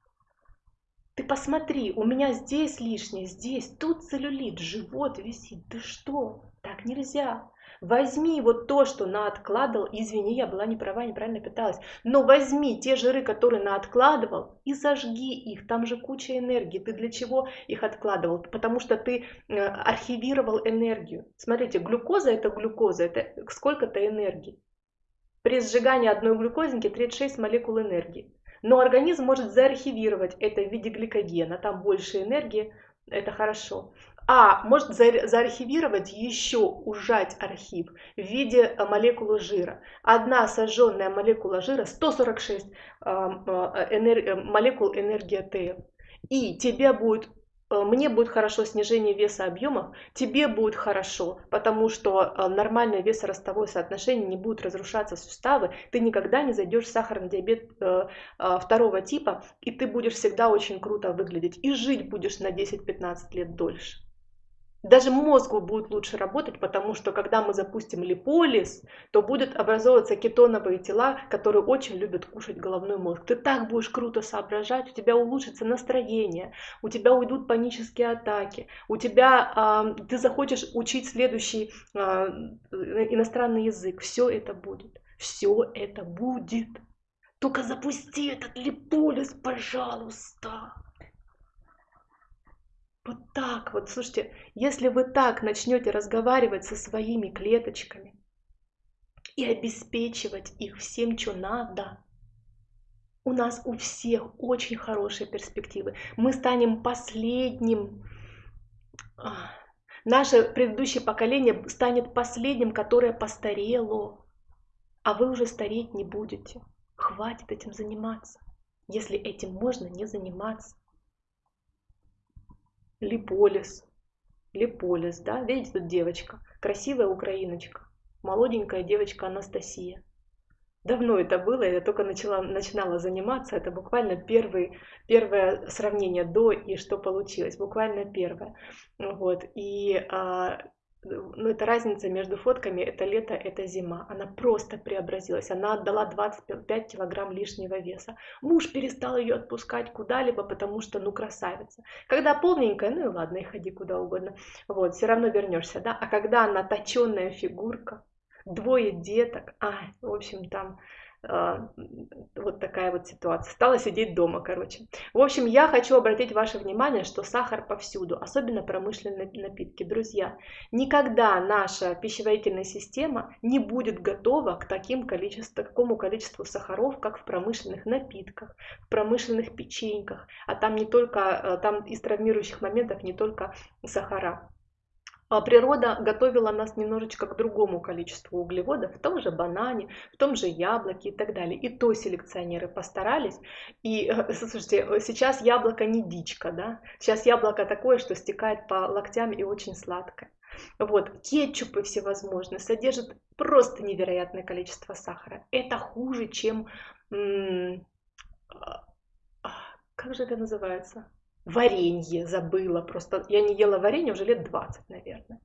Speaker 1: Ты посмотри, у меня здесь лишнее, здесь, тут целлюлит, живот висит. Ты что? Так нельзя. Возьми вот то, что наоткладывал, извини, я была не права, неправильно питалась, но возьми те жиры, которые наоткладывал, и зажги их, там же куча энергии. Ты для чего их откладывал? Потому что ты э, архивировал энергию. Смотрите, глюкоза это глюкоза, это сколько-то энергии. При сжигании одной глюкозинки 36 молекул энергии. Но организм может заархивировать это в виде гликогена, там больше энергии, это хорошо а может заархивировать еще, ужать архив в виде э, молекулы жира. Одна сожженная молекула жира 146 э, э, энер... молекул энергии ТФ. И тебе будет мне будет хорошо снижение веса объемов, тебе будет хорошо, потому что нормальное весоростовое соотношение не будет разрушаться суставы, ты никогда не зайдешь в сахарный диабет второго типа, и ты будешь всегда очень круто выглядеть, и жить будешь на 10-15 лет дольше. Даже мозгу будет лучше работать, потому что когда мы запустим липолиз, то будут образовываться кетоновые тела, которые очень любят кушать головной мозг. Ты так будешь круто соображать, у тебя улучшится настроение, у тебя уйдут панические атаки, у тебя э, ты захочешь учить следующий э, иностранный язык. Все это будет. Все это будет. Только запусти этот липолиз, пожалуйста. Вот так вот, слушайте, если вы так начнете разговаривать со своими клеточками и обеспечивать их всем, что надо, у нас у всех очень хорошие перспективы. Мы станем последним, а, наше предыдущее поколение станет последним, которое постарело, а вы уже стареть не будете. Хватит этим заниматься, если этим можно не заниматься. Липолис. Липолис, да? Видите, тут девочка. Красивая украиночка. Молоденькая девочка Анастасия. Давно это было, я только начала, начинала заниматься. Это буквально первый, первое сравнение до и что получилось. Буквально первое. Вот. И а, ну, это разница между фотками, это лето, это зима. Она просто преобразилась, она отдала 25 килограмм лишнего веса. Муж перестал ее отпускать куда-либо, потому что, ну, красавица. Когда полненькая, ну и ладно, и ходи куда угодно. Вот, все равно вернешься, да. А когда она точенная фигурка, двое деток, а, в общем, там вот такая вот ситуация. Стала сидеть дома, короче. В общем, я хочу обратить ваше внимание, что сахар повсюду, особенно промышленные напитки. Друзья, никогда наша пищеварительная система не будет готова к таким количеству, такому количеству сахаров, как в промышленных напитках, в промышленных печеньках. А там не только, а, там из травмирующих моментов не только сахара. А природа готовила нас немножечко к другому количеству углеводов, в том же банане, в том же яблоке и так далее. И то селекционеры постарались. И, слушайте, сейчас яблоко не дичка, да? Сейчас яблоко такое, что стекает по локтям и очень сладкое. Вот, кетчупы всевозможные содержат просто невероятное количество сахара. Это хуже, чем... А, как же это называется? Варенье забыла, просто я не ела варенье уже лет 20, наверное.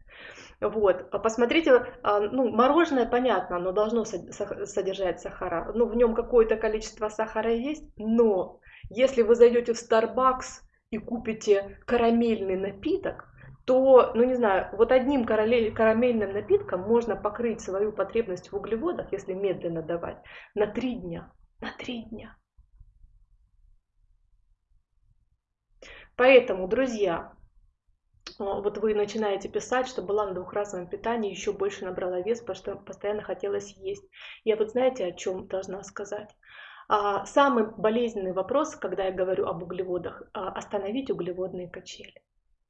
Speaker 1: Вот, а посмотрите, а, ну, мороженое, понятно, оно должно содержать сахара, ну, в нем какое-то количество сахара есть, но если вы зайдете в Starbucks и купите карамельный напиток, то, ну не знаю, вот одним карамельным напитком можно покрыть свою потребность в углеводах, если медленно давать, на три дня. На три дня. Поэтому, друзья, вот вы начинаете писать, что была на двухразовом питании, еще больше набрала вес, потому что постоянно хотелось есть. Я вот знаете, о чем должна сказать? А, самый болезненный вопрос, когда я говорю об углеводах, а, остановить углеводные качели.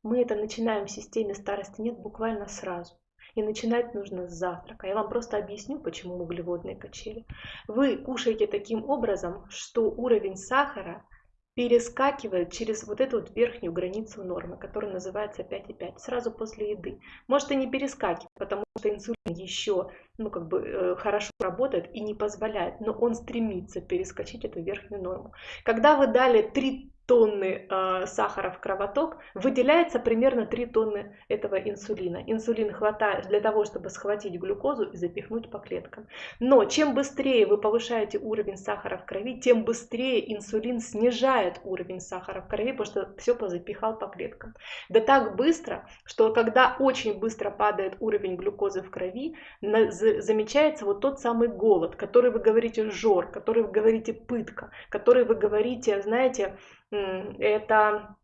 Speaker 1: Мы это начинаем в системе старости нет буквально сразу. И начинать нужно с завтрака. Я вам просто объясню, почему углеводные качели. Вы кушаете таким образом, что уровень сахара перескакивает через вот эту вот верхнюю границу нормы, которая называется 5,5, сразу после еды. Может и не перескакивать, потому что инсулин еще ну, как бы, э, хорошо работает и не позволяет, но он стремится перескочить эту верхнюю норму. Когда вы дали 3 тонны э, сахара в кровоток, выделяется примерно 3 тонны этого инсулина. Инсулин хватает для того, чтобы схватить глюкозу и запихнуть по клеткам. Но чем быстрее вы повышаете уровень сахара в крови, тем быстрее инсулин снижает уровень сахара в крови, потому что все позапихал по клеткам. Да так быстро, что когда очень быстро падает уровень глюкозы в крови, замечается вот тот самый голод, который вы говорите жор, который вы говорите пытка, который вы говорите, знаете, это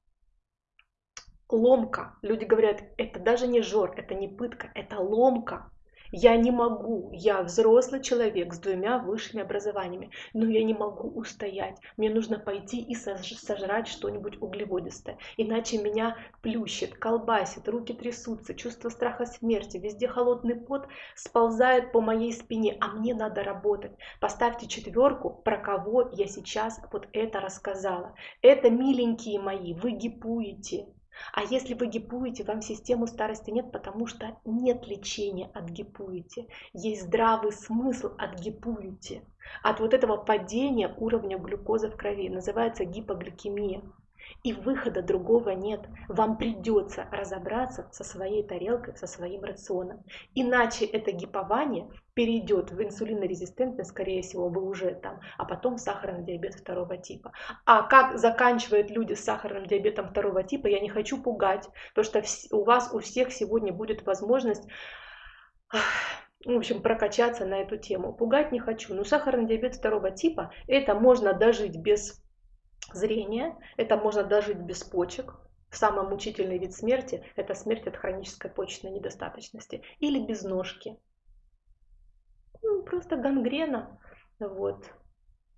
Speaker 1: ломка. Люди говорят, это даже не жор, это не пытка, это ломка. Я не могу, я взрослый человек с двумя высшими образованиями, но я не могу устоять. Мне нужно пойти и сожрать что-нибудь углеводистое, иначе меня плющит, колбасит, руки трясутся, чувство страха смерти, везде холодный пот сползает по моей спине, а мне надо работать. Поставьте четверку, про кого я сейчас вот это рассказала. Это, миленькие мои, вы гипуете. А если вы гипуете, вам систему старости нет, потому что нет лечения от гипуете. Есть здравый смысл от гипуете. От вот этого падения уровня глюкозы в крови называется гипогликемия. И выхода другого нет. Вам придется разобраться со своей тарелкой, со своим рационом. Иначе это гипование перейдет в инсулинорезистентность, скорее всего, вы уже там, а потом сахарный диабет второго типа. А как заканчивают люди с сахарным диабетом второго типа, я не хочу пугать, потому что у вас у всех сегодня будет возможность в общем, прокачаться на эту тему. Пугать не хочу. Но сахарный диабет второго типа, это можно дожить без зрения, это можно дожить без почек. Самый мучительный вид смерти – это смерть от хронической почечной недостаточности. Или без ножки. Ну, просто гангрена. Вот.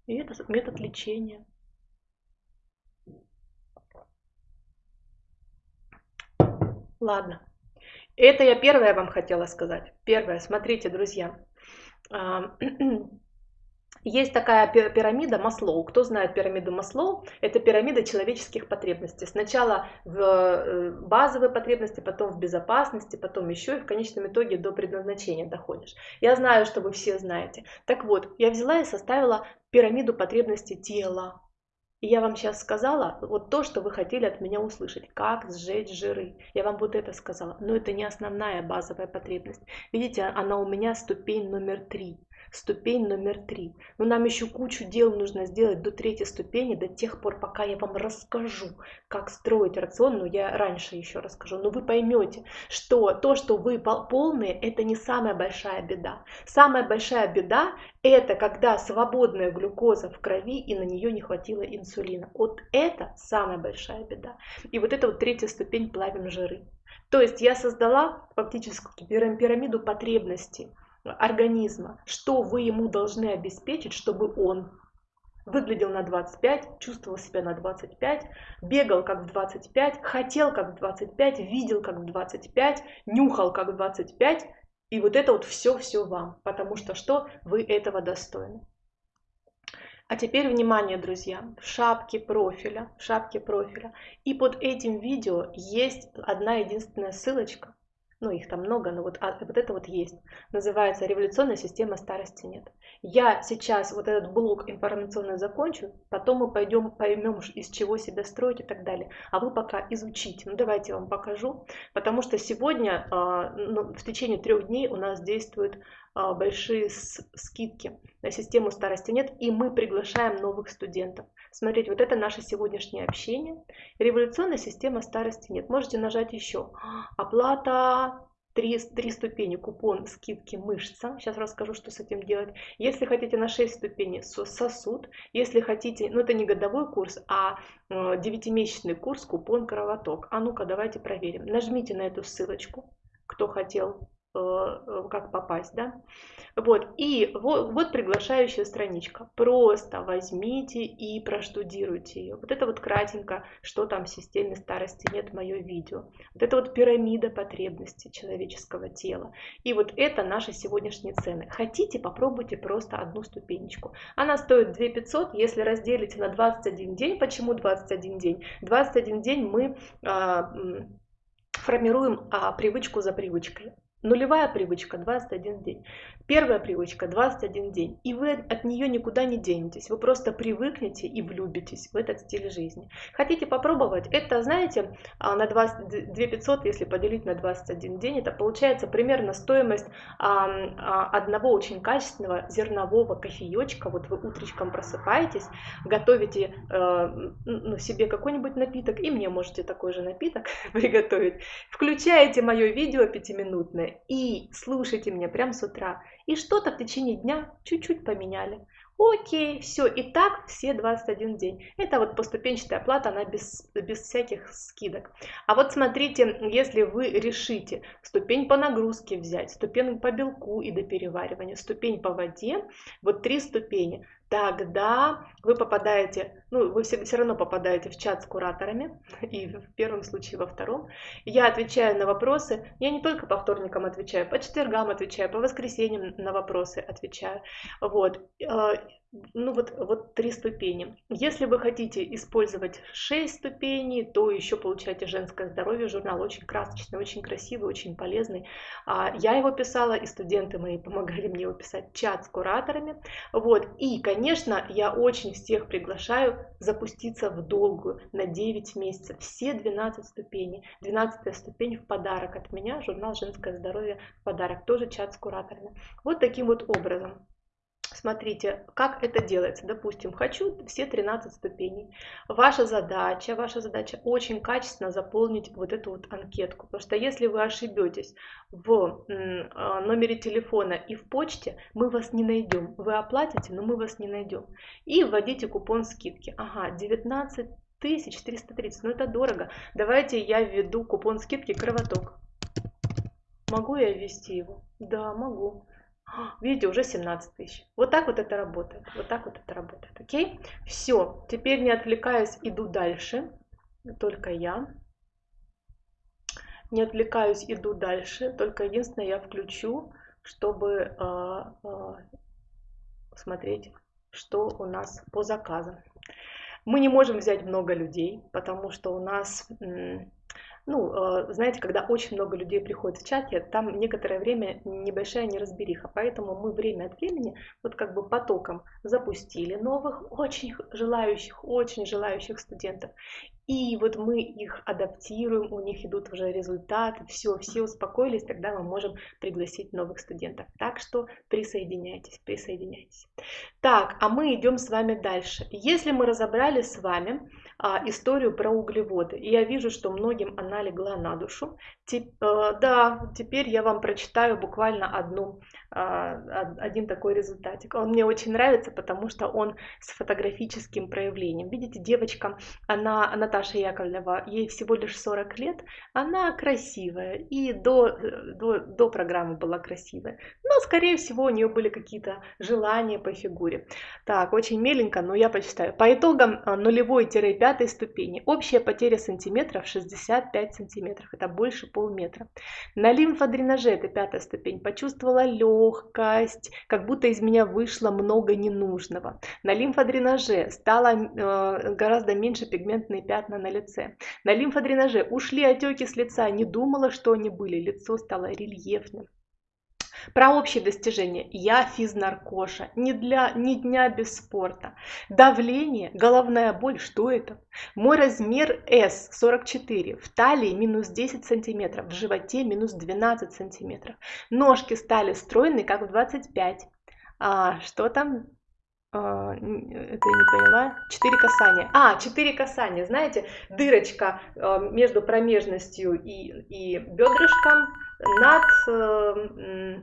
Speaker 1: И это метод лечения. Ладно. Это я первое вам хотела сказать. Первое, смотрите, друзья. Есть такая пирамида Маслоу. Кто знает пирамиду Маслоу? Это пирамида человеческих потребностей. Сначала в э, базовые потребности, потом в безопасности, потом еще и в конечном итоге до предназначения доходишь. Я знаю, что вы все знаете. Так вот, я взяла и составила пирамиду потребностей тела. И я вам сейчас сказала вот то, что вы хотели от меня услышать. Как сжечь жиры. Я вам вот это сказала. Но это не основная базовая потребность. Видите, она у меня ступень номер три ступень номер три. Но нам еще кучу дел нужно сделать до третьей ступени, до тех пор, пока я вам расскажу, как строить рацион, но я раньше еще расскажу. Но вы поймете, что то, что вы полные, это не самая большая беда. Самая большая беда это когда свободная глюкоза в крови и на нее не хватило инсулина. Вот это самая большая беда. И вот это вот третья ступень плавим жиры. То есть я создала фактически пирамиду потребностей организма, что вы ему должны обеспечить, чтобы он выглядел на 25, чувствовал себя на 25, бегал как в 25, хотел как в 25, видел как в 25, нюхал как в 25. И вот это вот все-все вам, потому что что? Вы этого достойны. А теперь внимание, друзья, в шапке профиля, в шапке профиля. И под этим видео есть одна единственная ссылочка, ну их там много, но вот, а, вот это вот есть, называется «Революционная система старости нет». Я сейчас вот этот блок информационный закончу, потом мы пойдем поймем, из чего себя строить и так далее. А вы пока изучите. Ну давайте я вам покажу, потому что сегодня а, ну, в течение трех дней у нас действуют а, большие скидки на систему старости нет, и мы приглашаем новых студентов. Смотрите, вот это наше сегодняшнее общение. Революционная система старости нет. Можете нажать еще. Оплата Три, три ступени, купон скидки мышца. Сейчас расскажу, что с этим делать. Если хотите на 6 ступеней, сосуд. Если хотите, ну это не годовой курс, а девятимесячный курс, купон кровоток. А ну-ка, давайте проверим. Нажмите на эту ссылочку, кто хотел Э, э, как попасть, да. Вот, и вот, вот приглашающая страничка. Просто возьмите и проштудируйте ее. Вот это вот кратенько, что там в системе старости нет, мое видео. Вот это вот пирамида потребностей человеческого тела. И вот это наши сегодняшние цены. Хотите, попробуйте просто одну ступенечку. Она стоит 2 500, если разделите на 21 день. Почему 21 день? 21 день мы а, формируем а, привычку за привычкой. Нулевая привычка 21 день. Первая привычка 21 день. И вы от нее никуда не денетесь. Вы просто привыкнете и влюбитесь в этот стиль жизни. Хотите попробовать? Это, знаете, а, на 20, 2500, если поделить на 21 день, это получается примерно стоимость а, одного очень качественного зернового кофеечка. Вот вы утречком просыпаетесь, готовите э, ну, себе какой-нибудь напиток, и мне можете такой же напиток приготовить. Включаете мое видео пятиминутное, и слушайте меня прямо с утра. И что-то в течение дня чуть-чуть поменяли. Окей, все, и так все 21 день. Это вот поступенчатая оплата, она без, без всяких скидок. А вот смотрите, если вы решите ступень по нагрузке взять, ступень по белку и до переваривания, ступень по воде, вот три ступени, тогда вы попадаете, ну, вы все, все равно попадаете в чат с кураторами, и в первом случае, во втором. Я отвечаю на вопросы, я не только по вторникам отвечаю, по четвергам отвечаю, по воскресеньям на вопросы отвечаю. Вот. Ну вот, вот три ступени. Если вы хотите использовать шесть ступеней, то еще получаете женское здоровье. Журнал очень красочный, очень красивый, очень полезный. А, я его писала, и студенты мои помогали мне его писать, чат с кураторами. Вот. И, конечно, я очень всех приглашаю запуститься в долгую на 9 месяцев. Все 12 ступеней. 12 ступень в подарок от меня, журнал «Женское здоровье» в подарок. Тоже чат с кураторами. Вот таким вот образом. Смотрите, как это делается. Допустим, хочу все 13 ступеней. Ваша задача, ваша задача очень качественно заполнить вот эту вот анкетку. Потому что если вы ошибетесь в а, номере телефона и в почте, мы вас не найдем. Вы оплатите, но мы вас не найдем. И вводите купон скидки. Ага, 19 тысяч 330, ну это дорого. Давайте я введу купон скидки кровоток. Могу я ввести его? Да, могу. Видите, уже 17 тысяч. Вот так вот это работает. Вот так вот это работает. Окей? Все. Теперь не отвлекаясь, иду дальше. Только я. Не отвлекаюсь, иду дальше. Только единственное, я включу, чтобы э, э, смотреть, что у нас по заказам. Мы не можем взять много людей, потому что у нас ну, э, знаете, когда очень много людей приходит в чате, там некоторое время небольшая неразбериха, поэтому мы время от времени вот как бы потоком запустили новых, очень желающих, очень желающих студентов, и вот мы их адаптируем, у них идут уже результаты, все, все успокоились, тогда мы можем пригласить новых студентов. Так что присоединяйтесь, присоединяйтесь. Так, а мы идем с вами дальше. Если мы разобрали с вами а, историю про углеводы, и я вижу, что многим она легла на душу, теп, э, да, теперь я вам прочитаю буквально одну, а, один такой результатик. Он мне очень нравится, потому что он с фотографическим проявлением. Видите, девочка, она, она Наташа Яковлева, ей всего лишь 40 лет, она красивая, и до, до, до программы была красивая. Но, скорее всего, у нее были какие-то желания по фигуре. Так, очень меленько, но я почитаю. По итогам а, нулевой-пятой ступени общая потеря сантиметров 65 сантиметров, это больше полметра. На лимфодренаже, это пятая ступень, почувствовала легкость, как будто из меня вышло много ненужного. На лимфодренаже стало э, гораздо меньше пигментные пятна пятна на лице. На лимфодренаже ушли отеки с лица, не думала, что они были, лицо стало рельефным. Про общие достижения. Я физнаркоша. Ни, для, ни дня без спорта. Давление, головная боль. Что это? Мой размер S 44. В талии минус 10 сантиметров. В животе минус 12 сантиметров. Ножки стали стройные, как в 25. А, что там? А, это я не поняла. Четыре касания. А, четыре касания. Знаете, дырочка а, между промежностью и, и бедрышком над, э,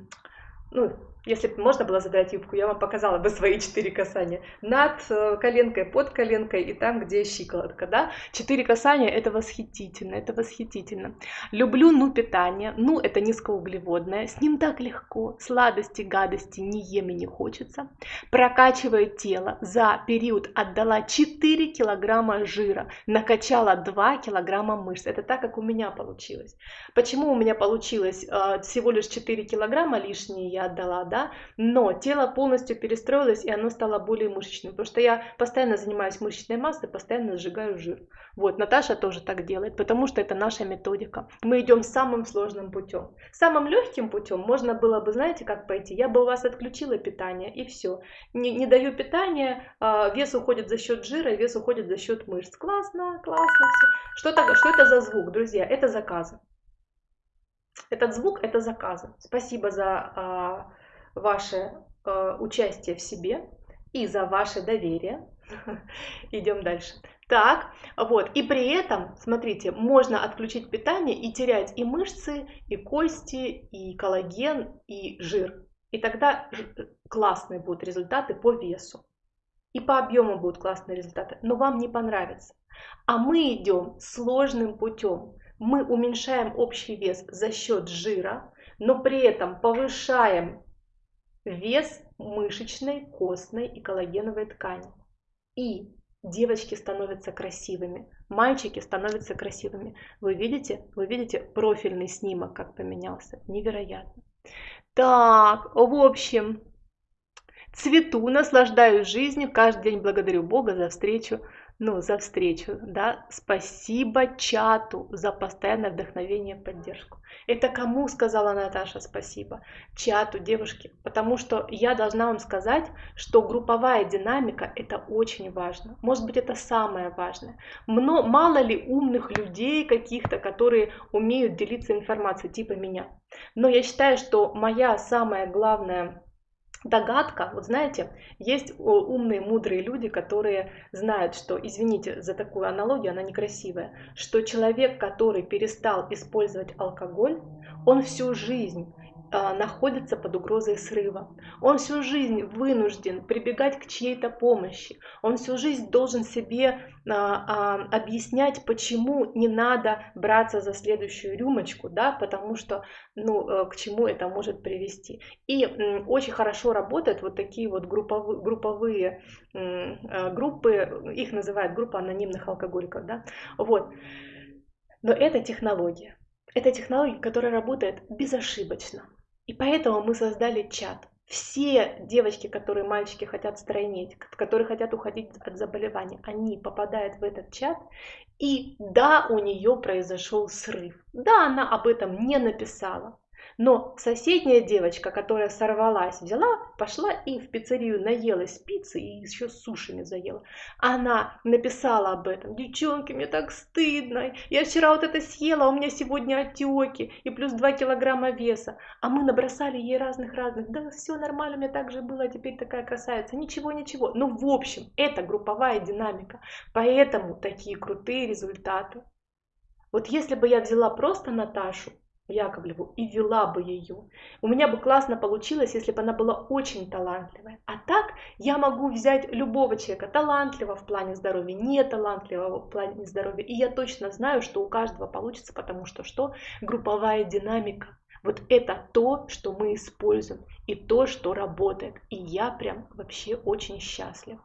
Speaker 1: ну, если бы можно было задрать юбку, я вам показала бы свои четыре касания. Над э, коленкой, под коленкой и там, где щиколотка, да. Четыре касания – это восхитительно, это восхитительно. Люблю ну питание, ну это низкоуглеводное, с ним так легко, сладости, гадости не ем и не хочется. Прокачиваю тело, за период отдала 4 килограмма жира, накачала 2 килограмма мышц. Это так, как у меня получилось. Почему у меня получилось э, всего лишь 4 килограмма лишние я отдала, да? Да, но тело полностью перестроилось, и оно стало более мышечным, потому что я постоянно занимаюсь мышечной массой, постоянно сжигаю жир. Вот, Наташа тоже так делает, потому что это наша методика. Мы идем самым сложным путем. Самым легким путем можно было бы, знаете, как пойти? Я бы у вас отключила питание, и все. Не, не даю питания, а, вес уходит за счет жира, вес уходит за счет мышц. Классно, классно все. Что, так, что это за звук, друзья? Это заказы. Этот звук это заказы. Спасибо за а, ваше э, участие в себе и за ваше доверие. Идем дальше. Так, вот, и при этом, смотрите, можно отключить питание и терять и мышцы, и кости, и коллаген, и жир. И тогда классные будут результаты по весу. И по объему будут классные результаты, но вам не понравится. А мы идем сложным путем. Мы уменьшаем общий вес за счет жира, но при этом повышаем вес мышечной, костной и коллагеновой ткани. И девочки становятся красивыми, мальчики становятся красивыми. Вы видите, вы видите профильный снимок, как поменялся. Невероятно. Так, в общем, цвету, наслаждаюсь жизнью, каждый день благодарю Бога за встречу ну, за встречу, да, спасибо чату за постоянное вдохновение и поддержку. Это кому сказала Наташа спасибо? Чату, девушки, потому что я должна вам сказать, что групповая динамика это очень важно. Может быть, это самое важное. Мно, мало ли умных людей каких-то, которые умеют делиться информацией, типа меня. Но я считаю, что моя самая главная догадка, вот знаете, есть умные, мудрые люди, которые знают, что, извините за такую аналогию, она некрасивая, что человек, который перестал использовать алкоголь, он всю жизнь находится под угрозой срыва. Он всю жизнь вынужден прибегать к чьей-то помощи. Он всю жизнь должен себе а, а, объяснять, почему не надо браться за следующую рюмочку, да, потому что, ну, э, к чему это может привести. И очень хорошо работают вот такие вот групповые, групповые группы, их называют группа анонимных алкоголиков, да, вот. Но это технология. Это технология, которая работает безошибочно. И поэтому мы создали чат. все девочки, которые мальчики хотят стройнеть, которые хотят уходить от заболевания, они попадают в этот чат, и да, у нее произошел срыв. Да, она об этом не написала, но соседняя девочка, которая сорвалась, взяла, пошла и в пиццерию наелась пиццы и еще сушами заела. Она написала об этом. Девчонки, мне так стыдно. Я вчера вот это съела, а у меня сегодня отеки и плюс 2 килограмма веса. А мы набросали ей разных-разных. Да все нормально, у меня так же было, а теперь такая красавица. Ничего, ничего. Ну, в общем, это групповая динамика. Поэтому такие крутые результаты. Вот если бы я взяла просто Наташу, Яковлеву и вела бы ее. У меня бы классно получилось, если бы она была очень талантливая. А так я могу взять любого человека, талантливого в плане здоровья, не талантливого в плане здоровья. И я точно знаю, что у каждого получится, потому что что? Групповая динамика. Вот это то, что мы используем, и то, что работает. И я прям вообще очень счастлива.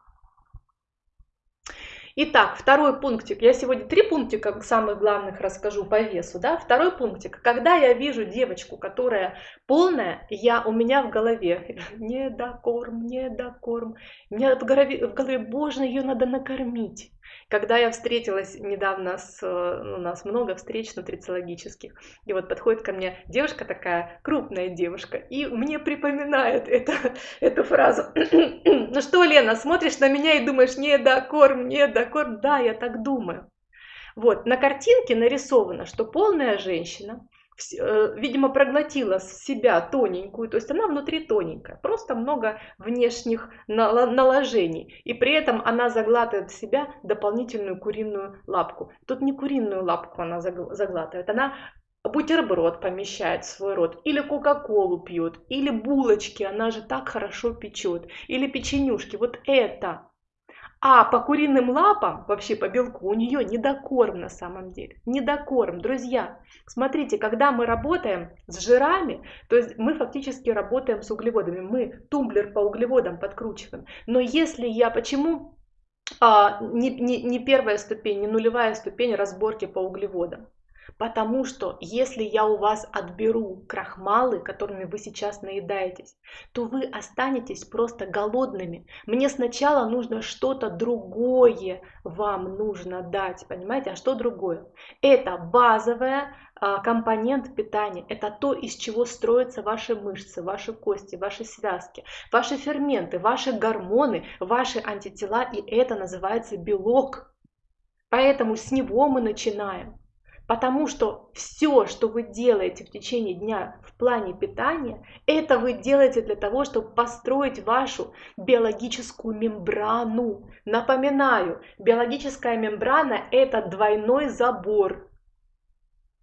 Speaker 1: Итак, второй пунктик. Я сегодня три пунктика самых главных расскажу по весу. Да? Второй пунктик. Когда я вижу девочку, которая полная, я, у меня в голове недокорм, недокорм. У меня в голове, в голове боже, ее надо накормить. Когда я встретилась недавно с... Ну, у нас много встреч нутрициологических, и вот подходит ко мне девушка такая, крупная девушка, и мне припоминает это, эту фразу. ну что, Лена, смотришь на меня и думаешь, не да, корм, не да, корм. Да, я так думаю. Вот, на картинке нарисовано, что полная женщина видимо, проглотила себя тоненькую, то есть она внутри тоненькая, просто много внешних наложений, и при этом она заглатывает в себя дополнительную куриную лапку. Тут не куриную лапку она заглатывает, она бутерброд помещает в свой рот, или кока-колу пьет, или булочки, она же так хорошо печет, или печенюшки, вот это а по куриным лапам, вообще по белку, у нее недокорм на самом деле. Недокорм. Друзья, смотрите, когда мы работаем с жирами, то есть мы фактически работаем с углеводами. Мы тумблер по углеводам подкручиваем. Но если я, почему а, не, не, не первая ступень, не нулевая ступень разборки по углеводам? Потому что если я у вас отберу крахмалы, которыми вы сейчас наедаетесь, то вы останетесь просто голодными. Мне сначала нужно что-то другое вам нужно дать, понимаете? А что другое? Это базовая а, компонент питания. Это то, из чего строятся ваши мышцы, ваши кости, ваши связки, ваши ферменты, ваши гормоны, ваши антитела. И это называется белок. Поэтому с него мы начинаем. Потому что все, что вы делаете в течение дня в плане питания, это вы делаете для того, чтобы построить вашу биологическую мембрану. Напоминаю, биологическая мембрана – это двойной забор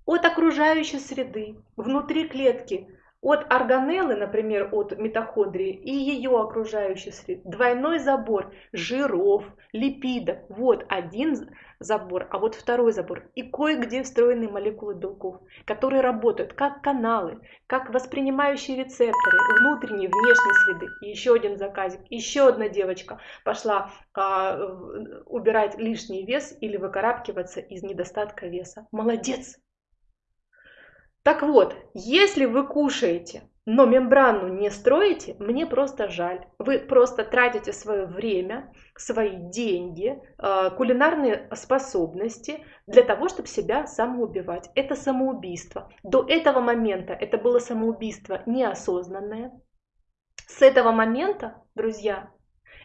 Speaker 1: от окружающей среды, внутри клетки, от органеллы, например, от митохондрии и ее окружающей среды. Двойной забор жиров, липидов. Вот один забор, а вот второй забор. И кое-где встроены молекулы белков, которые работают как каналы, как воспринимающие рецепторы внутренней и внешней среды. И еще один заказик. Еще одна девочка пошла а, убирать лишний вес или выкарабкиваться из недостатка веса. Молодец! Так вот, если вы кушаете но мембрану не строите, мне просто жаль. Вы просто тратите свое время, свои деньги, э, кулинарные способности для того, чтобы себя самоубивать. Это самоубийство. До этого момента это было самоубийство неосознанное. С этого момента, друзья,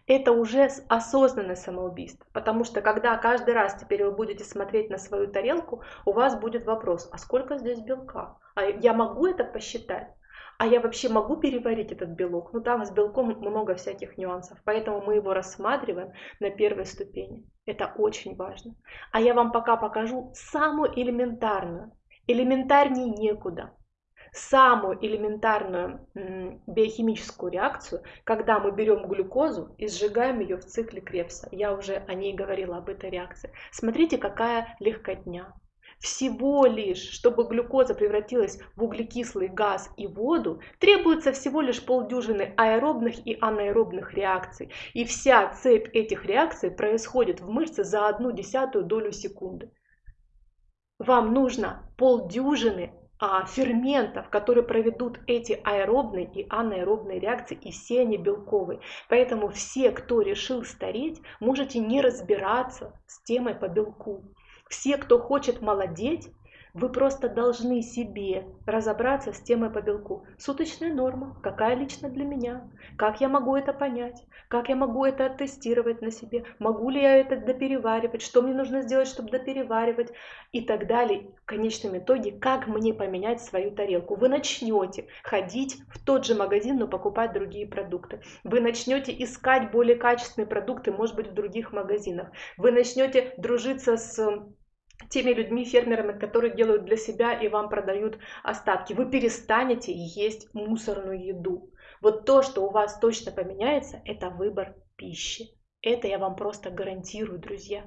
Speaker 1: это уже осознанное самоубийство. Потому что когда каждый раз теперь вы будете смотреть на свою тарелку, у вас будет вопрос, а сколько здесь белка? А я могу это посчитать? А я вообще могу переварить этот белок? Ну там с белком много всяких нюансов, поэтому мы его рассматриваем на первой ступени. Это очень важно. А я вам пока покажу самую элементарную. Элементарнее некуда. Самую элементарную биохимическую реакцию, когда мы берем глюкозу и сжигаем ее в цикле Крепса. Я уже о ней говорила, об этой реакции. Смотрите, какая легкотня. Всего лишь, чтобы глюкоза превратилась в углекислый газ и воду, требуется всего лишь полдюжины аэробных и анаэробных реакций. И вся цепь этих реакций происходит в мышце за одну десятую долю секунды. Вам нужно полдюжины а, ферментов, которые проведут эти аэробные и анаэробные реакции, и все они белковые. Поэтому все, кто решил стареть, можете не разбираться с темой по белку. Все, кто хочет молодеть, вы просто должны себе разобраться с темой по белку. Суточная норма, какая лично для меня, как я могу это понять, как я могу это оттестировать на себе, могу ли я это допереваривать, что мне нужно сделать, чтобы допереваривать и так далее. В конечном итоге, как мне поменять свою тарелку. Вы начнете ходить в тот же магазин, но покупать другие продукты. Вы начнете искать более качественные продукты, может быть, в других магазинах. Вы начнете дружиться с теми людьми, фермерами, которые делают для себя и вам продают остатки. Вы перестанете есть мусорную еду. Вот то, что у вас точно поменяется, это выбор пищи. Это я вам просто гарантирую, друзья.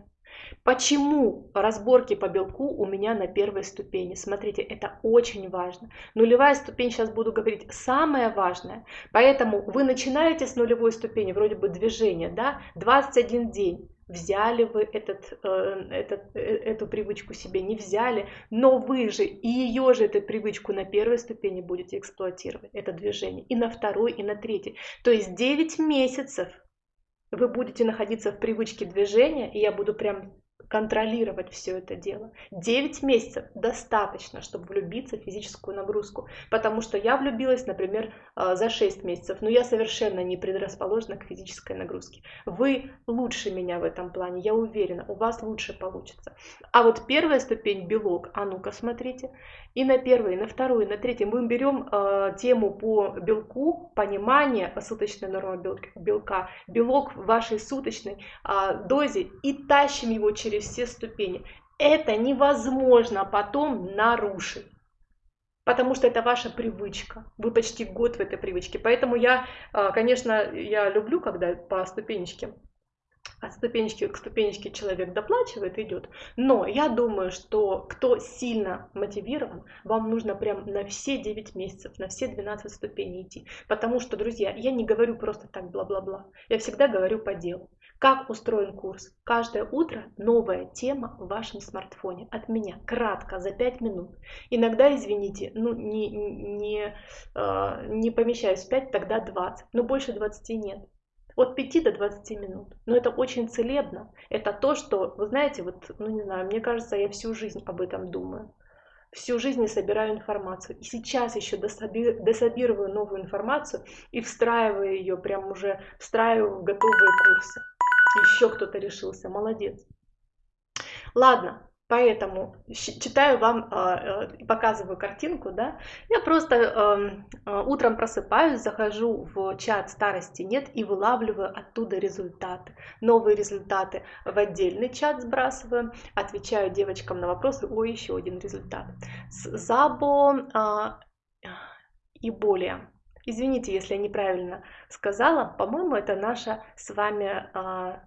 Speaker 1: Почему разборки по белку у меня на первой ступени? Смотрите, это очень важно. Нулевая ступень, сейчас буду говорить, самое важное. Поэтому вы начинаете с нулевой ступени, вроде бы движения, да, 21 день взяли вы этот, э, этот, э, эту привычку себе, не взяли, но вы же и ее же эту привычку на первой ступени будете эксплуатировать, это движение, и на второй, и на третьей. То есть 9 месяцев вы будете находиться в привычке движения, и я буду прям контролировать все это дело. 9 месяцев достаточно, чтобы влюбиться в физическую нагрузку. Потому что я влюбилась, например, а, за 6 месяцев, но я совершенно не предрасположена к физической нагрузке. Вы лучше меня в этом плане, я уверена, у вас лучше получится. А вот первая ступень белок, а ну-ка смотрите, и на первой, и на второй, и на третьей мы берем э, тему по белку, понимание суточной нормы белка, белок в вашей суточной э, дозе и тащим его через все ступени. Это невозможно потом нарушить. Потому что это ваша привычка. Вы почти год в этой привычке. Поэтому я, конечно, я люблю, когда по ступенечке от ступенечки к ступенечке человек доплачивает, идет. Но я думаю, что кто сильно мотивирован, вам нужно прям на все 9 месяцев, на все 12 ступеней идти. Потому что, друзья, я не говорю просто так бла-бла-бла. Я всегда говорю по делу. Как устроен курс? Каждое утро новая тема в вашем смартфоне. От меня. Кратко, за 5 минут. Иногда, извините, ну не, не, э, не помещаюсь в 5, тогда 20. Но больше 20 нет от 5 до 20 минут. Но это очень целебно. Это то, что, вы знаете, вот, ну не знаю, мне кажется, я всю жизнь об этом думаю. Всю жизнь я собираю информацию. И сейчас еще дособи, дособирую новую информацию и встраиваю ее, прям уже встраиваю в готовые курсы. Еще кто-то решился. Молодец. Ладно, Поэтому читаю вам, а, э, показываю картинку, да, я просто э, утром просыпаюсь, захожу в чат старости нет и вылавливаю оттуда результаты, новые результаты в отдельный чат сбрасываю, отвечаю девочкам на вопросы, о, еще один результат. Забо а, и более. Извините, если я неправильно сказала. По-моему, это наша с вами а,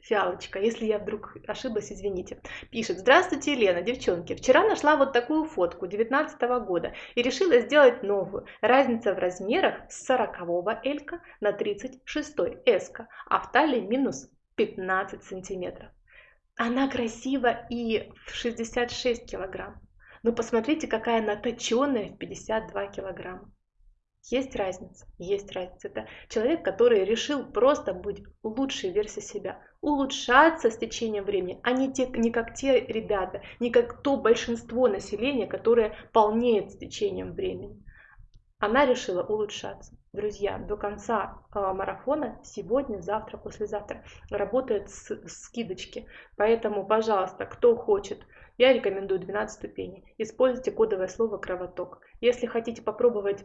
Speaker 1: фиалочка. Если я вдруг ошиблась, извините. Пишет. Здравствуйте, Елена, девчонки. Вчера нашла вот такую фотку 19 года и решила сделать новую. Разница в размерах с 40 элька на 36 эска, а в талии минус 15 сантиметров. Она красива и в 66 килограмм. Но посмотрите, какая она точеная в 52 килограмма. Есть разница, есть разница. Это человек, который решил просто быть лучшей версией себя, улучшаться с течением времени, а не, те, не как те ребята, не как то большинство населения, которое полнеет с течением времени. Она решила улучшаться. Друзья, до конца э, марафона сегодня, завтра, послезавтра работают с, скидочки. Поэтому, пожалуйста, кто хочет, я рекомендую 12 ступеней. Используйте кодовое слово кровоток. Если хотите попробовать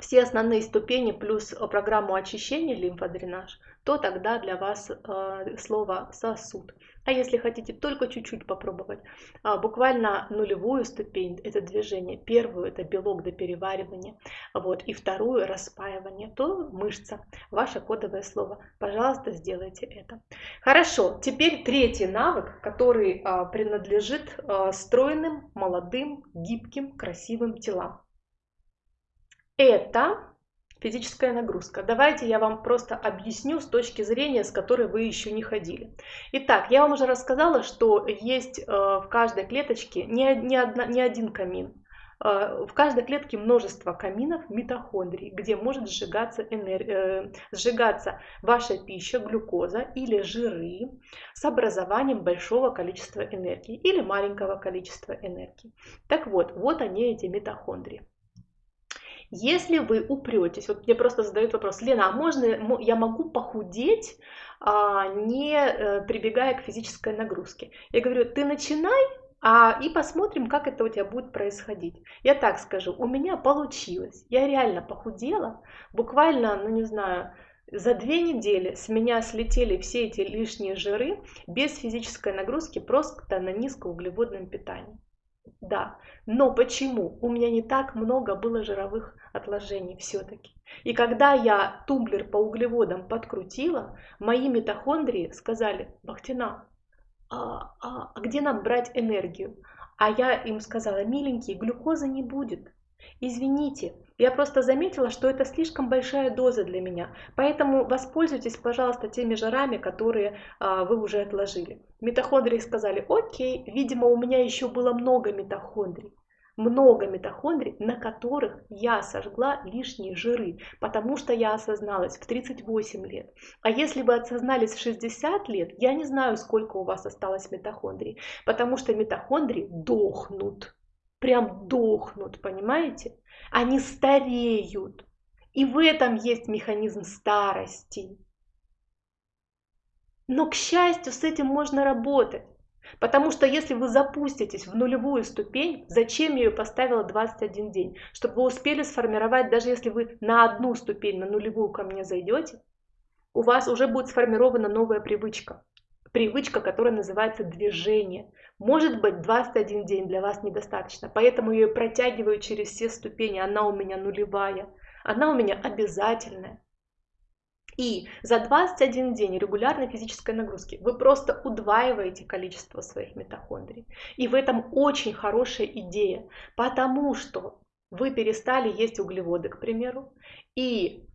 Speaker 1: все основные ступени плюс э, программу очищения лимфодренаж, то тогда для вас э, слово сосуд. А если хотите только чуть-чуть попробовать, э, буквально нулевую ступень это движение, первую это белок до переваривания, вот, и вторую распаивание, то мышца, ваше кодовое слово. Пожалуйста, сделайте это. Хорошо, теперь третий навык, который э, принадлежит э, стройным, молодым, гибким, красивым телам это физическая нагрузка. Давайте я вам просто объясню с точки зрения, с которой вы еще не ходили. Итак, я вам уже рассказала, что есть э, в каждой клеточке не, не, одна, не один камин. в каждой клетке множество каминов, митохондрий, где может сжигаться, энер... Э, сжигаться ваша пища, глюкоза или жиры с образованием большого количества энергии или маленького количества энергии. Так вот, вот они эти митохондрии. Если вы упретесь, вот мне просто задают вопрос, Лена, а можно я могу похудеть, а, не э, прибегая к физической нагрузке? Я говорю, ты начинай, а, и посмотрим, как это у тебя будет происходить. Я так скажу, у меня получилось, я реально похудела, буквально, ну не знаю, за две недели с меня слетели все эти лишние жиры без физической нагрузки, просто на низкоуглеводном питании. Да, но почему? У меня не так много было жировых отложений все-таки. И когда я тумблер по углеводам подкрутила, мои митохондрии сказали, Бахтина, а, а, а где нам брать энергию? А я им сказала, миленькие, глюкозы не будет. Извините, я просто заметила, что это слишком большая доза для меня, поэтому воспользуйтесь, пожалуйста, теми жирами, которые а, вы уже отложили. Митохондрии сказали, окей, видимо, у меня еще было много митохондрий много митохондрий, на которых я сожгла лишние жиры, потому что я осозналась в 38 лет. А если вы осознались в 60 лет, я не знаю, сколько у вас осталось митохондрий, потому что митохондрии дохнут, прям дохнут, понимаете? Они стареют. И в этом есть механизм старости. Но, к счастью, с этим можно работать. Потому что если вы запуститесь в нулевую ступень, зачем я ее поставила 21 день? Чтобы вы успели сформировать, даже если вы на одну ступень, на нулевую ко мне зайдете, у вас уже будет сформирована новая привычка. Привычка, которая называется движение. Может быть, 21 день для вас недостаточно, поэтому я ее протягиваю через все ступени. Она у меня нулевая, она у меня обязательная. И за 21 день регулярной физической нагрузки вы просто удваиваете количество своих митохондрий. И в этом очень хорошая идея, потому что вы перестали есть углеводы, к примеру, и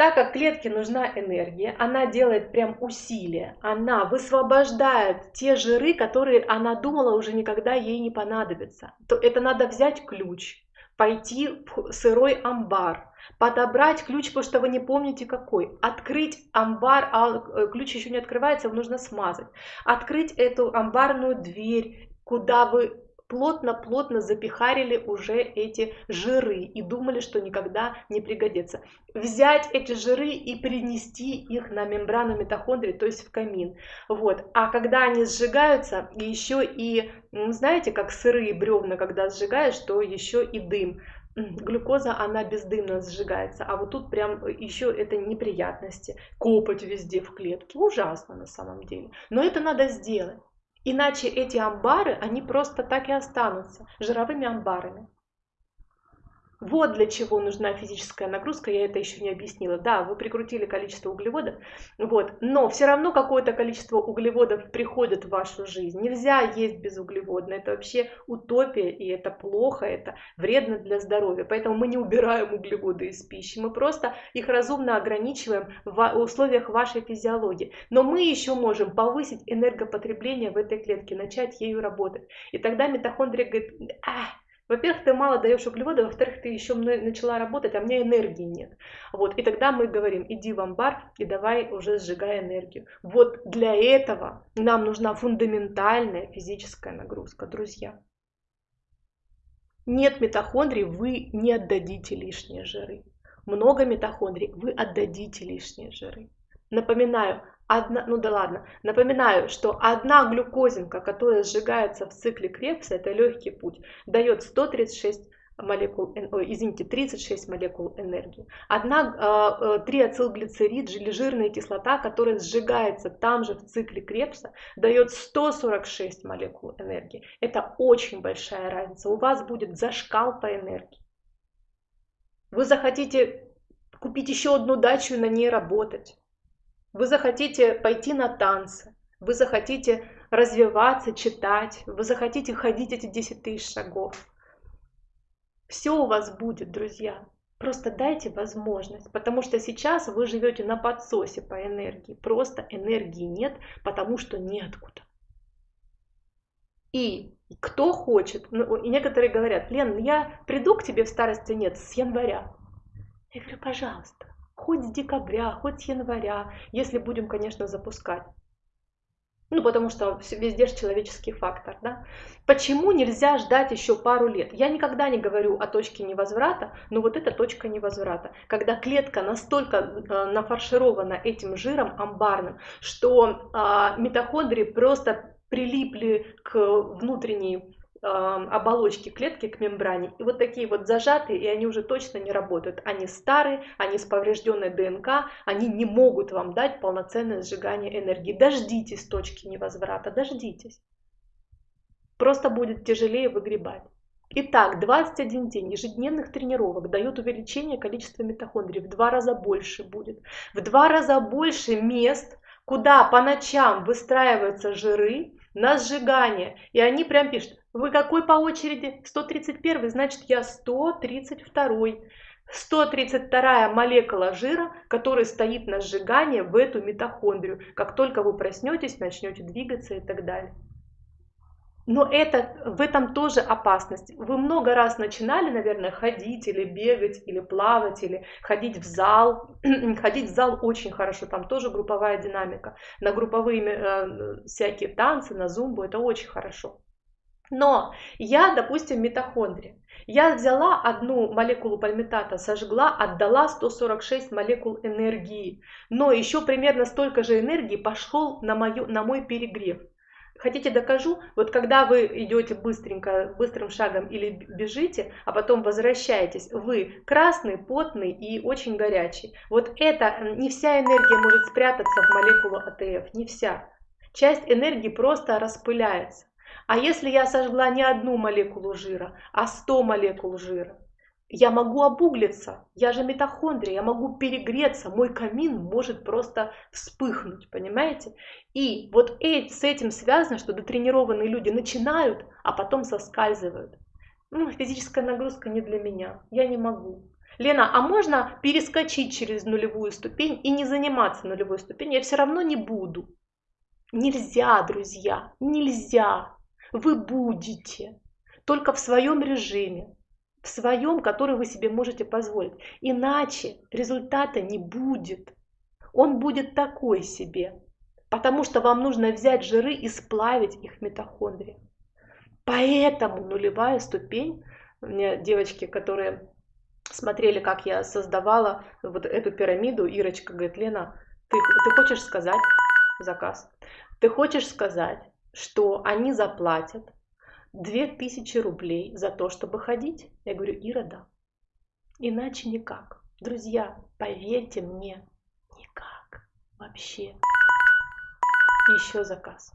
Speaker 1: так как клетке нужна энергия, она делает прям усилие, она высвобождает те жиры, которые она думала уже никогда ей не понадобятся. То это надо взять ключ, пойти в сырой амбар, подобрать ключ, потому что вы не помните какой, открыть амбар, а э, ключ еще не открывается, его нужно смазать, открыть эту амбарную дверь, куда вы плотно-плотно запихарили уже эти жиры и думали, что никогда не пригодится. Взять эти жиры и принести их на мембрану митохондрий, то есть в камин. Вот. А когда они сжигаются, еще и, знаете, как сырые бревна, когда сжигаешь, то еще и дым глюкоза, она бездымно сжигается, а вот тут прям еще это неприятности, копоть везде в клетке, ужасно на самом деле. Но это надо сделать, иначе эти амбары, они просто так и останутся жировыми амбарами. Вот для чего нужна физическая нагрузка, я это еще не объяснила. Да, вы прикрутили количество углеводов, вот, но все равно какое-то количество углеводов приходит в вашу жизнь. Нельзя есть безуглеводно, это вообще утопия, и это плохо, это вредно для здоровья. Поэтому мы не убираем углеводы из пищи, мы просто их разумно ограничиваем в условиях вашей физиологии. Но мы еще можем повысить энергопотребление в этой клетке, начать ею работать. И тогда митохондрия говорит, во-первых, ты мало даешь углеводы, во-вторых, ты еще начала работать, а у меня энергии нет. Вот, и тогда мы говорим, иди в амбар и давай уже сжигай энергию. Вот для этого нам нужна фундаментальная физическая нагрузка, друзья. Нет митохондрий, вы не отдадите лишние жиры. Много митохондрий, вы отдадите лишние жиры. Напоминаю, одна, ну да ладно, напоминаю, что одна глюкозинка, которая сжигается в цикле Крепса, это легкий путь, дает 136 молекул, извините, 36 молекул энергии. Одна э, триацилглицерид или жирная кислота, которая сжигается там же в цикле Крепса, дает 146 молекул энергии. Это очень большая разница. У вас будет зашкал по энергии. Вы захотите купить еще одну дачу и на ней работать. Вы захотите пойти на танцы, вы захотите развиваться, читать, вы захотите ходить эти 10 тысяч шагов. Все у вас будет, друзья. Просто дайте возможность, потому что сейчас вы живете на подсосе по энергии. Просто энергии нет, потому что неоткуда. И кто хочет, ну, и некоторые говорят, Лен, я приду к тебе в старости нет с января. Я говорю, пожалуйста, хоть с декабря, хоть с января, если будем, конечно, запускать. Ну, потому что везде же человеческий фактор, да. Почему нельзя ждать еще пару лет? Я никогда не говорю о точке невозврата, но вот это точка невозврата. Когда клетка настолько э, нафарширована этим жиром амбарным, что э, митохондрии просто прилипли к внутренней оболочки клетки к мембране. И вот такие вот зажатые, и они уже точно не работают. Они старые, они с поврежденной ДНК, они не могут вам дать полноценное сжигание энергии. Дождитесь точки невозврата, дождитесь. Просто будет тяжелее выгребать. Итак, 21 день ежедневных тренировок дает увеличение количества митохондрий. В два раза больше будет. В два раза больше мест, куда по ночам выстраиваются жиры, на сжигание. И они прям пишут, вы какой по очереди? 131, значит я 132. 132 молекула жира, которая стоит на сжигание в эту митохондрию. Как только вы проснетесь, начнете двигаться и так далее. Но это, в этом тоже опасность. Вы много раз начинали, наверное, ходить или бегать, или плавать, или ходить в зал. ходить в зал очень хорошо, там тоже групповая динамика. На групповые э, всякие танцы, на зумбу, это очень хорошо. Но я, допустим, митохондрия. Я взяла одну молекулу пальмитата, сожгла, отдала 146 молекул энергии. Но еще примерно столько же энергии пошел на, мою, на мой перегрев. Хотите докажу? Вот когда вы идете быстренько, быстрым шагом или бежите, а потом возвращаетесь, вы красный, потный и очень горячий. Вот это, не вся энергия может спрятаться в молекулу АТФ, не вся. Часть энергии просто распыляется. А если я сожгла не одну молекулу жира, а 100 молекул жира, я могу обуглиться, я же митохондрия, я могу перегреться, мой камин может просто вспыхнуть, понимаете? И вот с этим связано, что дотренированные люди начинают, а потом соскальзывают. Ну, физическая нагрузка не для меня, я не могу. Лена, а можно перескочить через нулевую ступень и не заниматься нулевой ступенью? Я все равно не буду. Нельзя, друзья, нельзя вы будете только в своем режиме, в своем, который вы себе можете позволить. Иначе результата не будет. Он будет такой себе, потому что вам нужно взять жиры и сплавить их в митохондрии. Поэтому нулевая ступень, у меня девочки, которые смотрели, как я создавала вот эту пирамиду, Ирочка говорит, Лена, ты, ты хочешь сказать заказ? Ты хочешь сказать, что они заплатят 2000 рублей за то, чтобы ходить? Я говорю, Ира, да. Иначе никак. Друзья, поверьте мне, никак. Вообще. Еще заказ.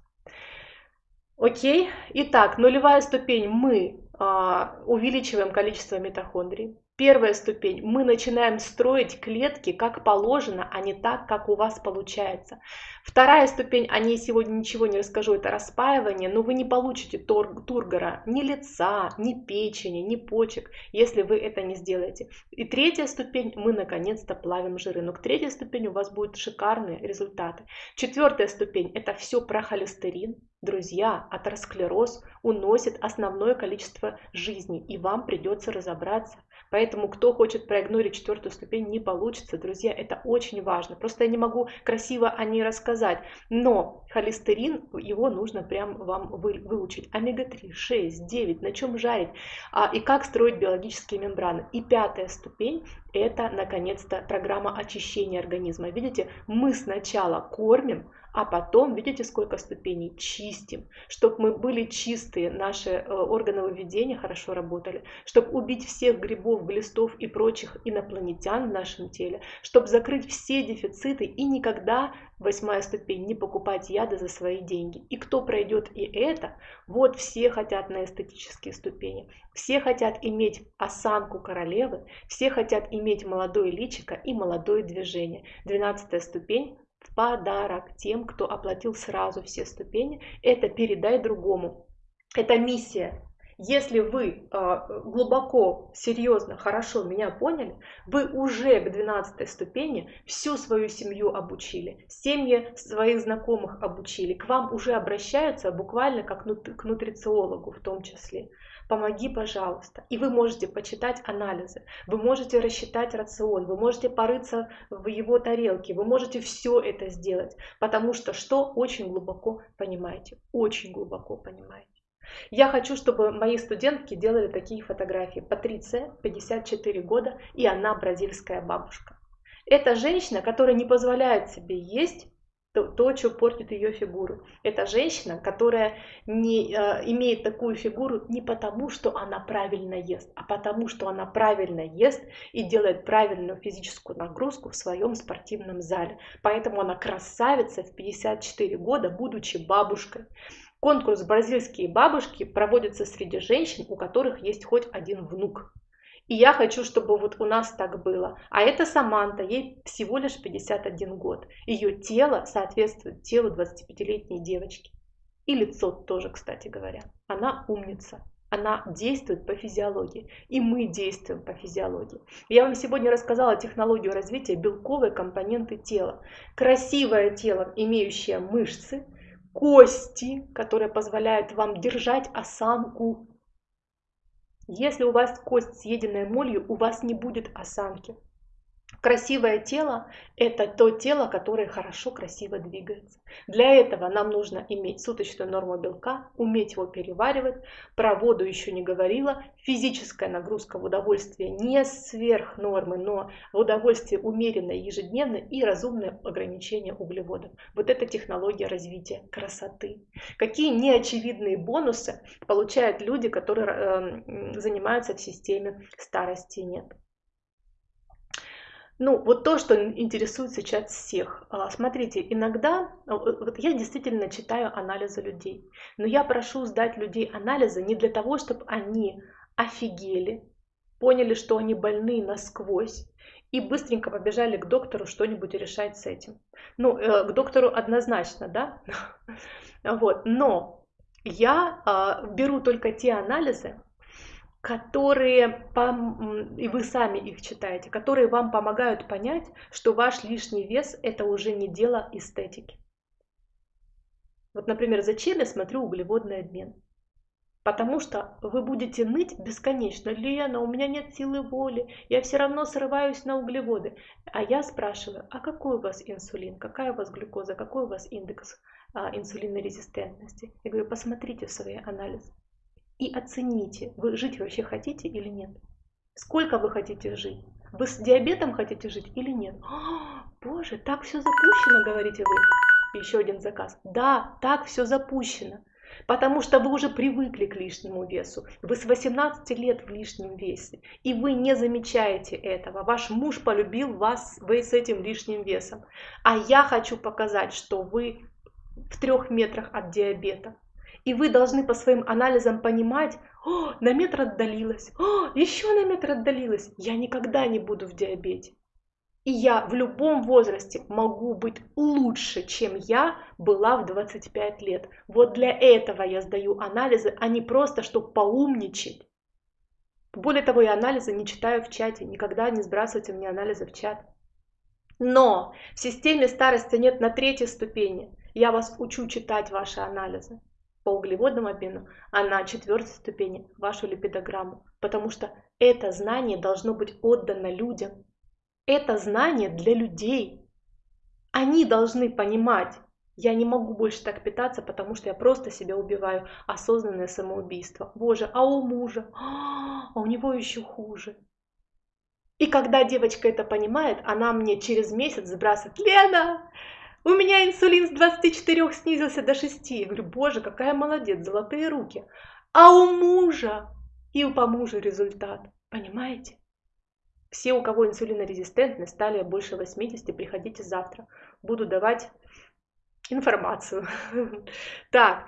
Speaker 1: Окей. Итак, нулевая ступень. Мы а, увеличиваем количество митохондрий. Первая ступень. Мы начинаем строить клетки как положено, а не так, как у вас получается. Вторая ступень, о ней сегодня ничего не расскажу, это распаивание, но вы не получите тур тургора ни лица, ни печени, ни почек, если вы это не сделаете. И третья ступень, мы наконец-то плавим жиры. Но к третьей ступени у вас будут шикарные результаты. Четвертая ступень, это все про холестерин. Друзья, атеросклероз уносит основное количество жизни, и вам придется разобраться, Поэтому кто хочет проигнорить четвертую ступень, не получится, друзья, это очень важно. Просто я не могу красиво о ней рассказать, но холестерин, его нужно прям вам вы, выучить. Омега-3, 6, 9, на чем жарить а, и как строить биологические мембраны. И пятая ступень – это, наконец-то, программа очищения организма. Видите, мы сначала кормим, а потом, видите, сколько ступеней, чистим, чтобы мы были чистые, наши э, органы выведения хорошо работали, чтобы убить всех грибов, глистов и прочих инопланетян в нашем теле, чтобы закрыть все дефициты и никогда, восьмая ступень, не покупать яды за свои деньги. И кто пройдет и это, вот все хотят на эстетические ступени, все хотят иметь осанку королевы, все хотят иметь молодое личико и молодое движение. Двенадцатая ступень в подарок тем, кто оплатил сразу все ступени. Это передай другому. Это миссия. Если вы а, глубоко, серьезно, хорошо меня поняли, вы уже к 12 ступени всю свою семью обучили, семьи своих знакомых обучили, к вам уже обращаются буквально как к нутрициологу в том числе. Помоги, пожалуйста. И вы можете почитать анализы, вы можете рассчитать рацион, вы можете порыться в его тарелке, вы можете все это сделать, потому что что очень глубоко понимаете, очень глубоко понимаете. Я хочу, чтобы мои студентки делали такие фотографии. Патриция, 54 года, и она бразильская бабушка. Это женщина, которая не позволяет себе есть то, то, что портит ее фигуру. Это женщина, которая не э, имеет такую фигуру не потому, что она правильно ест, а потому, что она правильно ест и делает правильную физическую нагрузку в своем спортивном зале. Поэтому она красавица в 54 года, будучи бабушкой. Конкурс «Бразильские бабушки» проводится среди женщин, у которых есть хоть один внук. И я хочу, чтобы вот у нас так было. А это Саманта, ей всего лишь 51 год. Ее тело соответствует телу 25-летней девочки. И лицо тоже, кстати говоря. Она умница. Она действует по физиологии. И мы действуем по физиологии. Я вам сегодня рассказала технологию развития белковой компоненты тела. Красивое тело, имеющее мышцы, кости, которые позволяют вам держать осанку. Если у вас кость съеденная молью, у вас не будет осанки. Красивое тело – это то тело, которое хорошо, красиво двигается. Для этого нам нужно иметь суточную норму белка, уметь его переваривать. Про воду еще не говорила. Физическая нагрузка в удовольствие не сверх нормы, но в удовольствие умеренное ежедневно и разумное ограничение углеводов. Вот это технология развития красоты. Какие неочевидные бонусы получают люди, которые э, занимаются в системе старости нет. Ну, вот то, что интересует сейчас всех. А, смотрите, иногда, а, вот я действительно читаю анализы людей, но я прошу сдать людей анализы не для того, чтобы они офигели, поняли, что они больны насквозь, и быстренько побежали к доктору что-нибудь решать с этим. Ну, э, к доктору однозначно, да? Вот, но я а, беру только те анализы, которые, и вы сами их читаете, которые вам помогают понять, что ваш лишний вес это уже не дело эстетики. Вот, например, зачем я смотрю углеводный обмен? Потому что вы будете ныть бесконечно. Лена, у меня нет силы воли, я все равно срываюсь на углеводы. А я спрашиваю, а какой у вас инсулин, какая у вас глюкоза, какой у вас индекс а, инсулинорезистентности? Я говорю, посмотрите в свои анализы и оцените, вы жить вообще хотите или нет. Сколько вы хотите жить? Вы с диабетом хотите жить или нет? О, боже, так все запущено, говорите вы. Еще один заказ. Да, так все запущено. Потому что вы уже привыкли к лишнему весу. Вы с 18 лет в лишнем весе. И вы не замечаете этого. Ваш муж полюбил вас вы с этим лишним весом. А я хочу показать, что вы в трех метрах от диабета. И вы должны по своим анализам понимать, о, на метр отдалилась, о, еще на метр отдалилась, я никогда не буду в диабете. И я в любом возрасте могу быть лучше, чем я была в 25 лет. Вот для этого я сдаю анализы, а не просто, чтобы поумничать. Более того, я анализы не читаю в чате, никогда не сбрасывайте мне анализы в чат. Но в системе старости нет на третьей ступени. Я вас учу читать ваши анализы по углеводному обмену, а на четвертой ступени вашу липидограмму, потому что это знание должно быть отдано людям. Это знание для людей. Они должны понимать, я не могу больше так питаться, потому что я просто себя убиваю. Осознанное самоубийство. Боже, а у мужа? А у него еще хуже. И когда девочка это понимает, она мне через месяц сбрасывает, Лена, у меня инсулин с 24 снизился до 6. Я говорю, боже, какая молодец, золотые руки. А у мужа и у по мужу результат. Понимаете? Все, у кого инсулинорезистентны, стали больше 80, приходите завтра. Буду давать информацию. Так,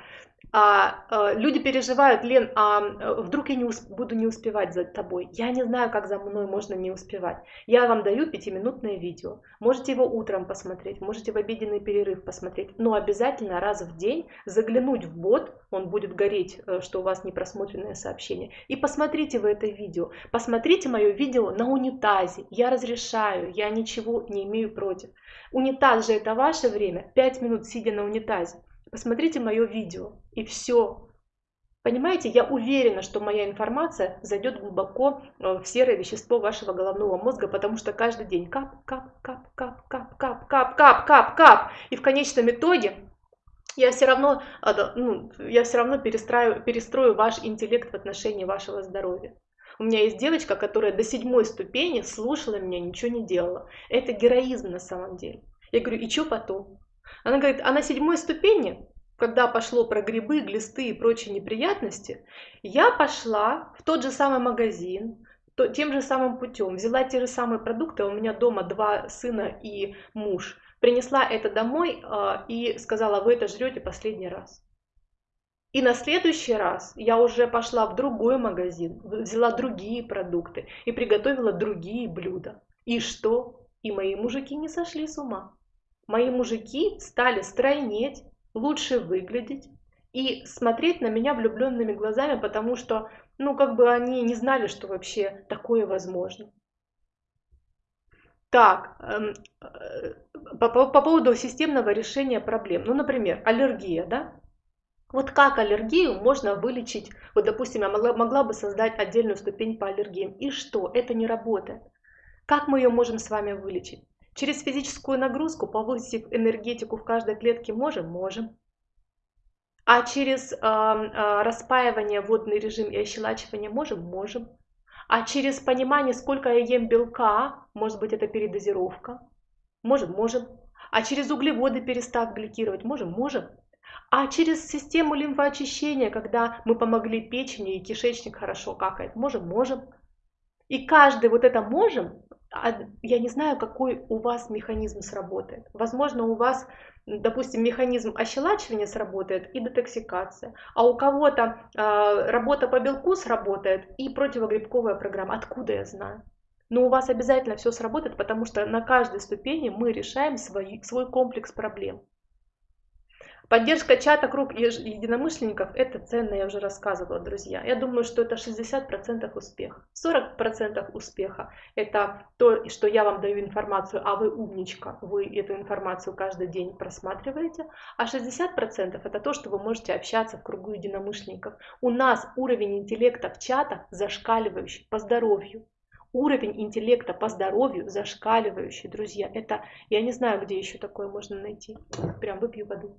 Speaker 1: а, а, люди переживают, Лен, а э, вдруг я не усп- буду не успевать за тобой. Я не знаю, как за мной можно не успевать. Я вам даю пятиминутное видео. Можете его утром посмотреть, можете в обеденный перерыв посмотреть, но обязательно раз в день заглянуть в бот, он будет гореть, э, что у вас непросмотренное сообщение, и посмотрите вы это видео. Посмотрите мое видео на унитазе. Я разрешаю, я ничего не имею против. Унитаз же это ваше время, 5 минут сидя на унитазе. Посмотрите мое видео, и все. Понимаете, я уверена, что моя информация зайдет глубоко э, в серое вещество вашего головного мозга, потому что каждый день кап, кап, кап, кап, кап, кап, кап, кап, кап, кап. И в конечном итоге я все равно, ну, я все равно перестрою, перестрою ваш интеллект в отношении вашего здоровья. У меня есть девочка, которая до седьмой ступени слушала меня, ничего не делала. Это героизм на самом деле. Я говорю, и что потом? Она говорит, а на седьмой ступени, когда пошло про грибы, глисты и прочие неприятности, я пошла в тот же самый магазин, то, тем же самым путем, взяла те же самые продукты, у меня дома два сына и муж, принесла это домой э, и сказала, вы это жрете последний раз. И на следующий раз я уже пошла в другой магазин, взяла другие продукты и приготовила другие блюда. И что? И мои мужики не сошли с ума мои мужики стали стройнеть, лучше выглядеть и смотреть на меня влюбленными глазами, потому что, ну, как бы они не знали, что вообще такое возможно. Так, эм, э, по, по, по поводу системного решения проблем. Ну, например, аллергия, да? Вот как аллергию можно вылечить? Вот, допустим, я могла, могла бы создать отдельную ступень по аллергиям. И что? Это не работает. Как мы ее можем с вами вылечить? Через физическую нагрузку повысить энергетику в каждой клетке можем? Можем. А через э, э, распаивание, водный режим и ощелачивание можем? Можем. А через понимание, сколько я ем белка, может быть это передозировка? Можем, можем. А через углеводы перестав гликировать? Можем, можем. А через систему лимфоочищения, когда мы помогли печени и кишечник хорошо какает? Можем, можем. И каждый вот это можем я не знаю, какой у вас механизм сработает. Возможно, у вас, допустим, механизм ощелачивания сработает и детоксикация, а у кого-то э, работа по белку сработает и противогрибковая программа. Откуда я знаю? Но у вас обязательно все сработает, потому что на каждой ступени мы решаем свой, свой комплекс проблем. Поддержка чата круг единомышленников – это ценно, я уже рассказывала, друзья. Я думаю, что это 60% успеха. 40% успеха – это то, что я вам даю информацию, а вы умничка, вы эту информацию каждый день просматриваете. А 60% – это то, что вы можете общаться в кругу единомышленников. У нас уровень интеллекта в чатах зашкаливающий по здоровью уровень интеллекта по здоровью зашкаливающий, друзья. Это, я не знаю, где еще такое можно найти. Прям выпью воду.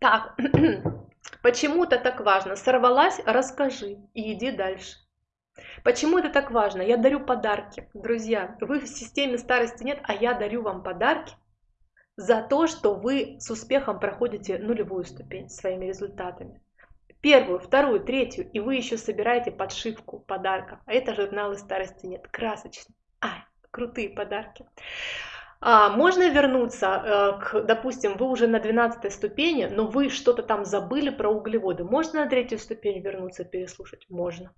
Speaker 1: Так, почему это так важно? Сорвалась, расскажи и иди дальше. Почему это так важно? Я дарю подарки. Друзья, вы в системе старости нет, а я дарю вам подарки за то, что вы с успехом проходите нулевую ступень своими результатами. Первую, вторую, третью, и вы еще собираете подшивку подарков. А это журналы старости нет. Красочные. Ай, крутые подарки. А, можно вернуться э, к, допустим, вы уже на 12 ступени, но вы что-то там забыли про углеводы. Можно на третью ступень вернуться, переслушать? Можно.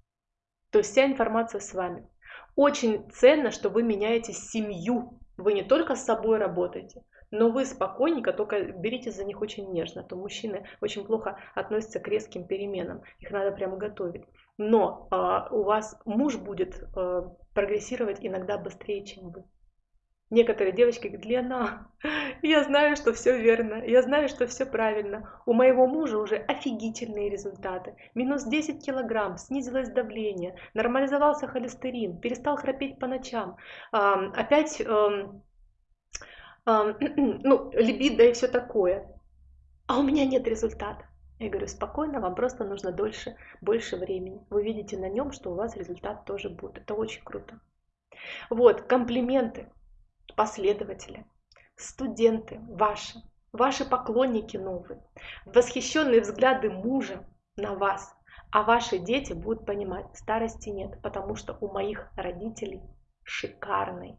Speaker 1: То есть вся информация с вами. Очень ценно, что вы меняете семью. Вы не только с собой работаете, но вы спокойненько, только берите за них очень нежно. То мужчины очень плохо относятся к резким переменам. Их надо прямо готовить. Но э, у вас муж будет э, прогрессировать иногда быстрее, чем вы. Некоторые девочки говорят, Лена, я знаю, что все верно, я знаю, что все правильно. У моего мужа уже офигительные результаты. Минус 10 килограмм, снизилось давление, нормализовался холестерин, перестал храпеть по ночам. Опять, ну, либидо и все такое. А у меня нет результата. Я говорю, спокойно, вам просто нужно дольше, больше времени. Вы видите на нем, что у вас результат тоже будет. Это очень круто. Вот, комплименты последователи, студенты ваши, ваши поклонники новые, восхищенные взгляды мужа на вас, а ваши дети будут понимать, старости нет, потому что у моих родителей шикарные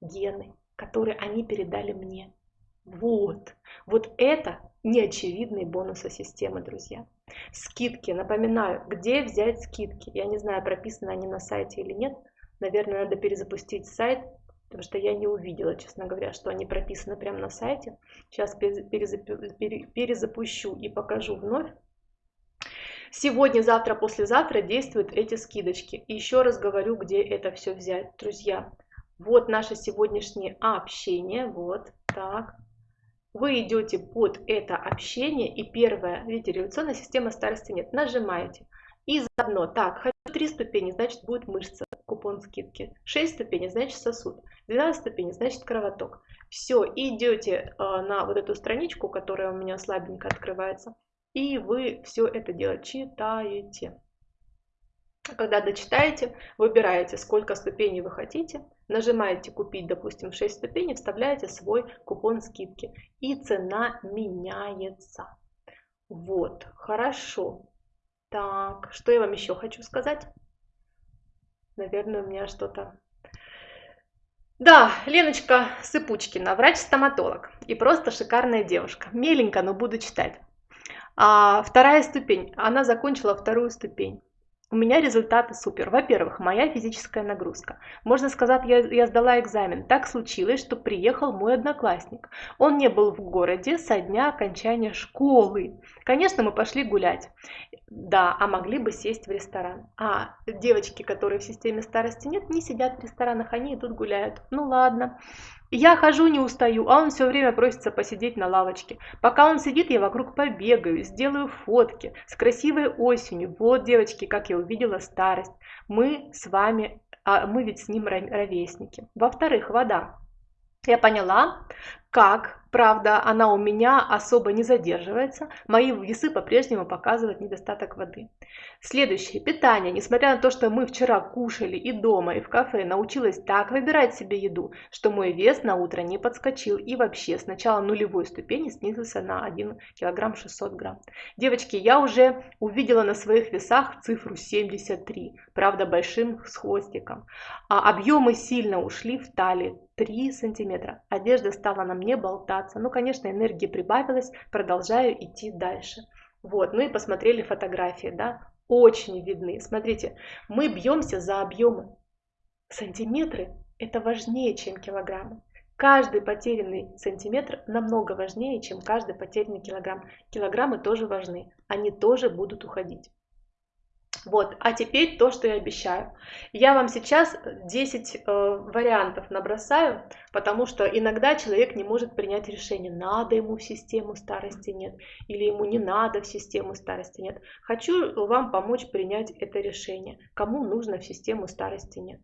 Speaker 1: гены, которые они передали мне. Вот. Вот это неочевидные бонусы системы, друзья. Скидки. Напоминаю, где взять скидки? Я не знаю, прописаны они на сайте или нет. Наверное, надо перезапустить сайт, потому что я не увидела, честно говоря, что они прописаны прямо на сайте. Сейчас перезапущу и покажу вновь. Сегодня, завтра, послезавтра действуют эти скидочки. И еще раз говорю, где это все взять, друзья. Вот наше сегодняшнее общение. Вот так. Вы идете под это общение и первое, видите, революционная система старости нет. Нажимаете. И заодно, так, 3 ступени, значит будет мышца, купон скидки. 6 ступеней, значит сосуд. 12 ступеней, значит кровоток. Все, идете э, на вот эту страничку, которая у меня слабенько открывается. И вы все это дело читаете. Когда дочитаете, выбираете, сколько ступеней вы хотите, нажимаете «Купить», допустим, 6 ступеней, вставляете свой купон скидки, и цена меняется. Вот, хорошо. Так, что я вам еще хочу сказать? Наверное, у меня что-то... Да, Леночка Сыпучкина, врач-стоматолог. И просто шикарная девушка. Меленько, но буду читать. А вторая ступень. Она закончила вторую ступень. У меня результаты супер. Во-первых, моя физическая нагрузка. Можно сказать, я, я сдала экзамен. Так случилось, что приехал мой одноклассник. Он не был в городе со дня окончания школы. Конечно, мы пошли гулять. Да, а могли бы сесть в ресторан. А девочки, которые в системе старости нет, не сидят в ресторанах, они идут гуляют. Ну ладно. Я хожу, не устаю, а он все время просится посидеть на лавочке. Пока он сидит, я вокруг побегаю, сделаю фотки с красивой осенью. Вот, девочки, как я увидела старость. Мы с вами, а мы ведь с ним ровесники. Во-вторых, вода. Я поняла, как Правда, она у меня особо не задерживается. Мои весы по-прежнему показывают недостаток воды. Следующее. Питание. Несмотря на то, что мы вчера кушали и дома, и в кафе, научилась так выбирать себе еду, что мой вес на утро не подскочил и вообще с начала нулевой ступени снизился на 1 килограмм 600 грамм. Девочки, я уже увидела на своих весах цифру 73, правда большим с хвостиком. А объемы сильно ушли в талии 3 сантиметра. Одежда стала на мне болтаться. Ну, конечно, энергии прибавилось, продолжаю идти дальше. Вот, ну и посмотрели фотографии, да, очень видны. Смотрите, мы бьемся за объемы. Сантиметры – это важнее, чем килограммы. Каждый потерянный сантиметр намного важнее, чем каждый потерянный килограмм. Килограммы тоже важны, они тоже будут уходить. Вот, а теперь то, что я обещаю. Я вам сейчас 10 э, вариантов набросаю, потому что иногда человек не может принять решение, надо ему в систему старости нет, или ему не надо в систему старости нет. Хочу вам помочь принять это решение, кому нужно в систему старости нет.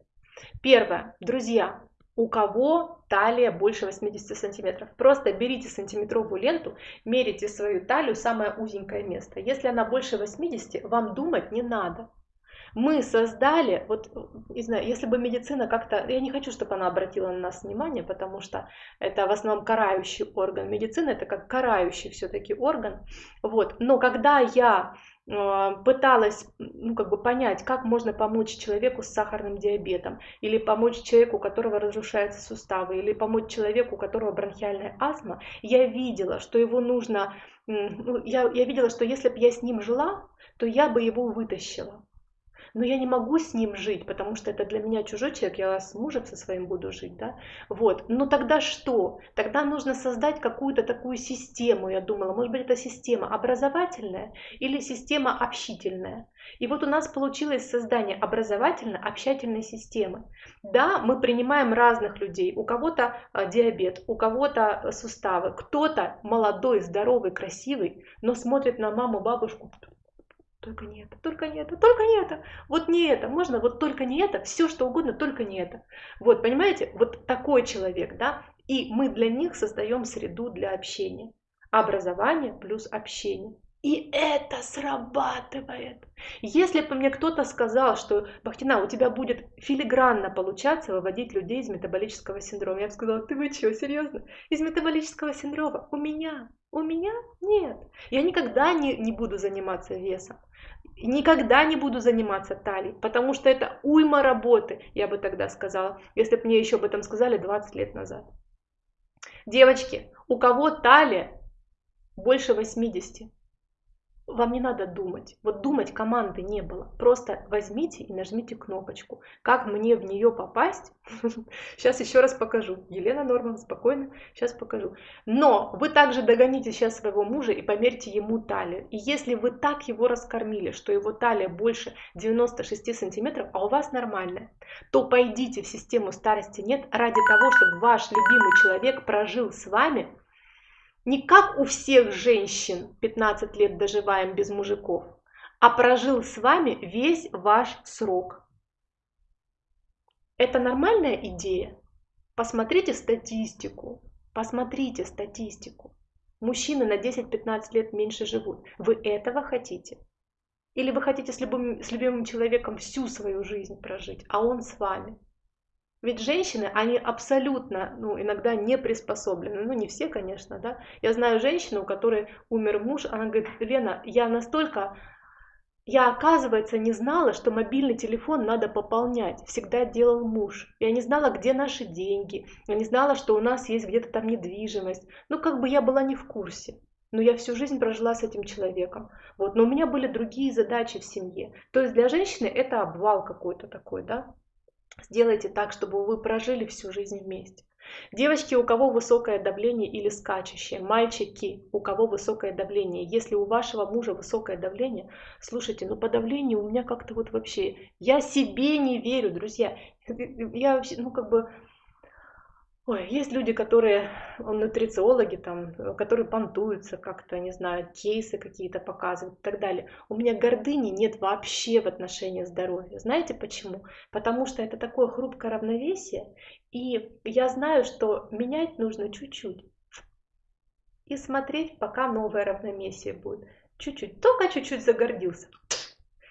Speaker 1: Первое, друзья, у кого талия больше 80 сантиметров. Просто берите сантиметровую ленту, мерите свою талию, самое узенькое место. Если она больше 80, вам думать не надо. Мы создали, вот, не знаю, если бы медицина как-то, я не хочу, чтобы она обратила на нас внимание, потому что это в основном карающий орган. Медицина это как карающий все-таки орган. Вот. Но когда я пыталась ну, как бы понять, как можно помочь человеку с сахарным диабетом, или помочь человеку, у которого разрушаются суставы, или помочь человеку, у которого бронхиальная астма, я видела, что его нужно, ну, я, я видела, что если бы я с ним жила, то я бы его вытащила но я не могу с ним жить, потому что это для меня чужой человек, я с мужем со своим буду жить, да, вот, но тогда что? Тогда нужно создать какую-то такую систему, я думала, может быть, это система образовательная или система общительная. И вот у нас получилось создание образовательно-общательной системы. Да, мы принимаем разных людей. У кого-то а, диабет, у кого-то а, суставы, кто-то молодой, здоровый, красивый, но смотрит на маму, бабушку, только не это, только не это, только не это. Вот не это, можно вот только не это, все что угодно, только не это. Вот, понимаете, вот такой человек, да, и мы для них создаем среду для общения. Образование плюс общение. И это срабатывает. Если бы мне кто-то сказал, что Бахтина, у тебя будет филигранно получаться выводить людей из метаболического синдрома, я бы сказала, ты вы что, серьезно? Из метаболического синдрома? У меня? У меня? Нет. Я никогда не, не буду заниматься весом. Никогда не буду заниматься талией, потому что это уйма работы, я бы тогда сказала, если бы мне еще об этом сказали 20 лет назад. Девочки, У кого талия больше 80, вам не надо думать. Вот думать команды не было. Просто возьмите и нажмите кнопочку. Как мне в нее попасть? Сейчас еще раз покажу. Елена Норман, спокойно, сейчас покажу. Но вы также догоните сейчас своего мужа и померьте ему талию. И если вы так его раскормили, что его талия больше 96 сантиметров, а у вас нормальная, то пойдите в систему старости нет ради того, чтобы ваш любимый человек прожил с вами не как у всех женщин 15 лет доживаем без мужиков, а прожил с вами весь ваш срок. Это нормальная идея? Посмотрите статистику. Посмотрите статистику. Мужчины на 10-15 лет меньше живут. Вы этого хотите? Или вы хотите с любым, с любимым человеком всю свою жизнь прожить, а он с вами? Ведь женщины, они абсолютно, ну, иногда не приспособлены. Ну, не все, конечно, да. Я знаю женщину, у которой умер муж, она говорит, Лена, я настолько... Я, оказывается, не знала, что мобильный телефон надо пополнять. Всегда делал муж. Я не знала, где наши деньги. Я не знала, что у нас есть где-то там недвижимость. Ну, как бы я была не в курсе. Но я всю жизнь прожила с этим человеком. Вот. Но у меня были другие задачи в семье. То есть для женщины это обвал какой-то такой, да. Сделайте так, чтобы вы прожили всю жизнь вместе. Девочки, у кого высокое давление или скачущее, мальчики, у кого высокое давление. Если у вашего мужа высокое давление, слушайте, ну по давлению у меня как-то вот вообще, я себе не верю, друзья. Я вообще, ну как бы, Ой, есть люди, которые, нутрициологи, там, которые понтуются как-то, не знаю, кейсы какие-то показывают и так далее. У меня гордыни нет вообще в отношении здоровья. Знаете почему? Потому что это такое хрупкое равновесие, и я знаю, что менять нужно чуть-чуть. И смотреть, пока новое равновесие будет. Чуть-чуть, только чуть-чуть загордился.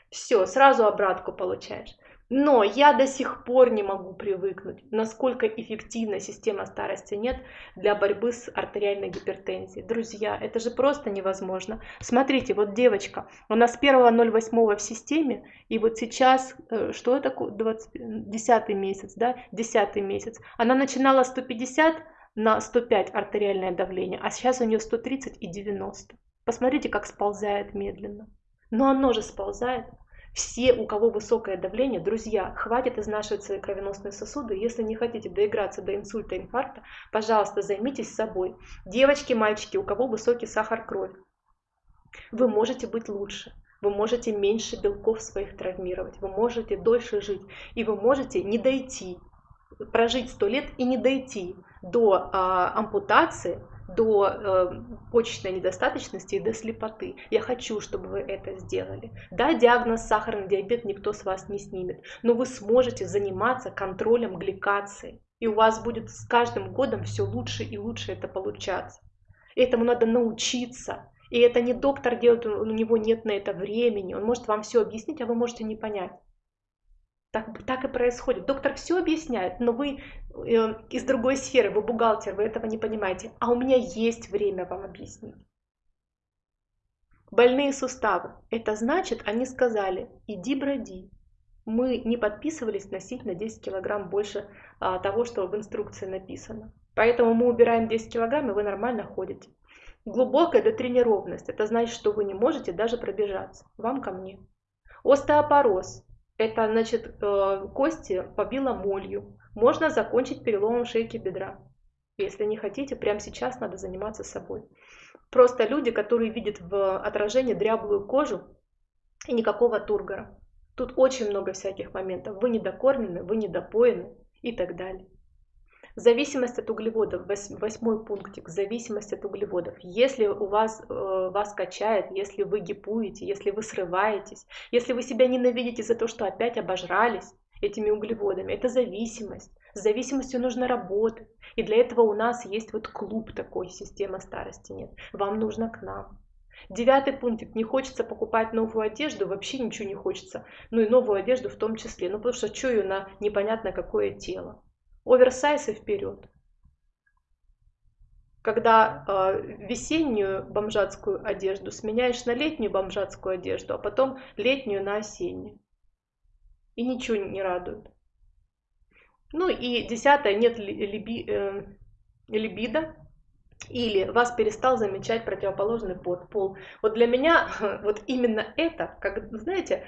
Speaker 1: Все, сразу обратку получаешь. Но я до сих пор не могу привыкнуть, насколько эффективна система старости нет для борьбы с артериальной гипертензией. Друзья, это же просто невозможно. Смотрите, вот девочка, она с 1.08 в системе, и вот сейчас, э, что это, 20, 10 месяц, да, 10 месяц, она начинала 150 на 105 артериальное давление, а сейчас у нее 130 и 90. Посмотрите, как сползает медленно. Но оно же сползает. Все, у кого высокое давление, друзья, хватит изнашивать свои кровеносные сосуды. Если не хотите доиграться до инсульта, инфаркта, пожалуйста, займитесь собой. Девочки, мальчики, у кого высокий сахар крови, вы можете быть лучше. Вы можете меньше белков своих травмировать, вы можете дольше жить, и вы можете не дойти, прожить сто лет и не дойти до а, ампутации, до э, почечной недостаточности и до слепоты. Я хочу, чтобы вы это сделали. Да, диагноз сахарный диабет никто с вас не снимет, но вы сможете заниматься контролем гликации. И у вас будет с каждым годом все лучше и лучше это получаться. Этому надо научиться. И это не доктор делает, у него нет на это времени. Он может вам все объяснить, а вы можете не понять. Так, так и происходит. Доктор все объясняет, но вы э, из другой сферы, вы бухгалтер, вы этого не понимаете. А у меня есть время вам объяснить. Больные суставы. Это значит, они сказали, иди броди. Мы не подписывались носить на 10 килограмм больше а, того, что в инструкции написано. Поэтому мы убираем 10 килограмм, и вы нормально ходите. Глубокая дотренированность. Это значит, что вы не можете даже пробежаться. Вам ко мне. Остеопороз это значит э, кости побило молью. Можно закончить переломом шейки бедра. Если не хотите, прямо сейчас надо заниматься собой. Просто люди, которые видят в отражении дряблую кожу и никакого тургора. Тут очень много всяких моментов. Вы недокормлены, вы недопоены и так далее. Зависимость от углеводов, восьмой пунктик, зависимость от углеводов. Если у вас, э, вас качает, если вы гипуете, если вы срываетесь, если вы себя ненавидите за то, что опять обожрались этими углеводами, это зависимость. С зависимостью нужно работать. И для этого у нас есть вот клуб такой, система старости нет. Вам нужно к нам. Девятый пунктик. Не хочется покупать новую одежду, вообще ничего не хочется. Ну и новую одежду в том числе. Ну потому что ее на непонятно какое тело оверсайз и вперед. Когда э, весеннюю бомжатскую одежду сменяешь на летнюю бомжатскую одежду, а потом летнюю на осеннюю. И ничего не радует. Ну и десятое, нет либи, э, либидо. или вас перестал замечать противоположный пол. Вот для меня вот именно это, как, знаете,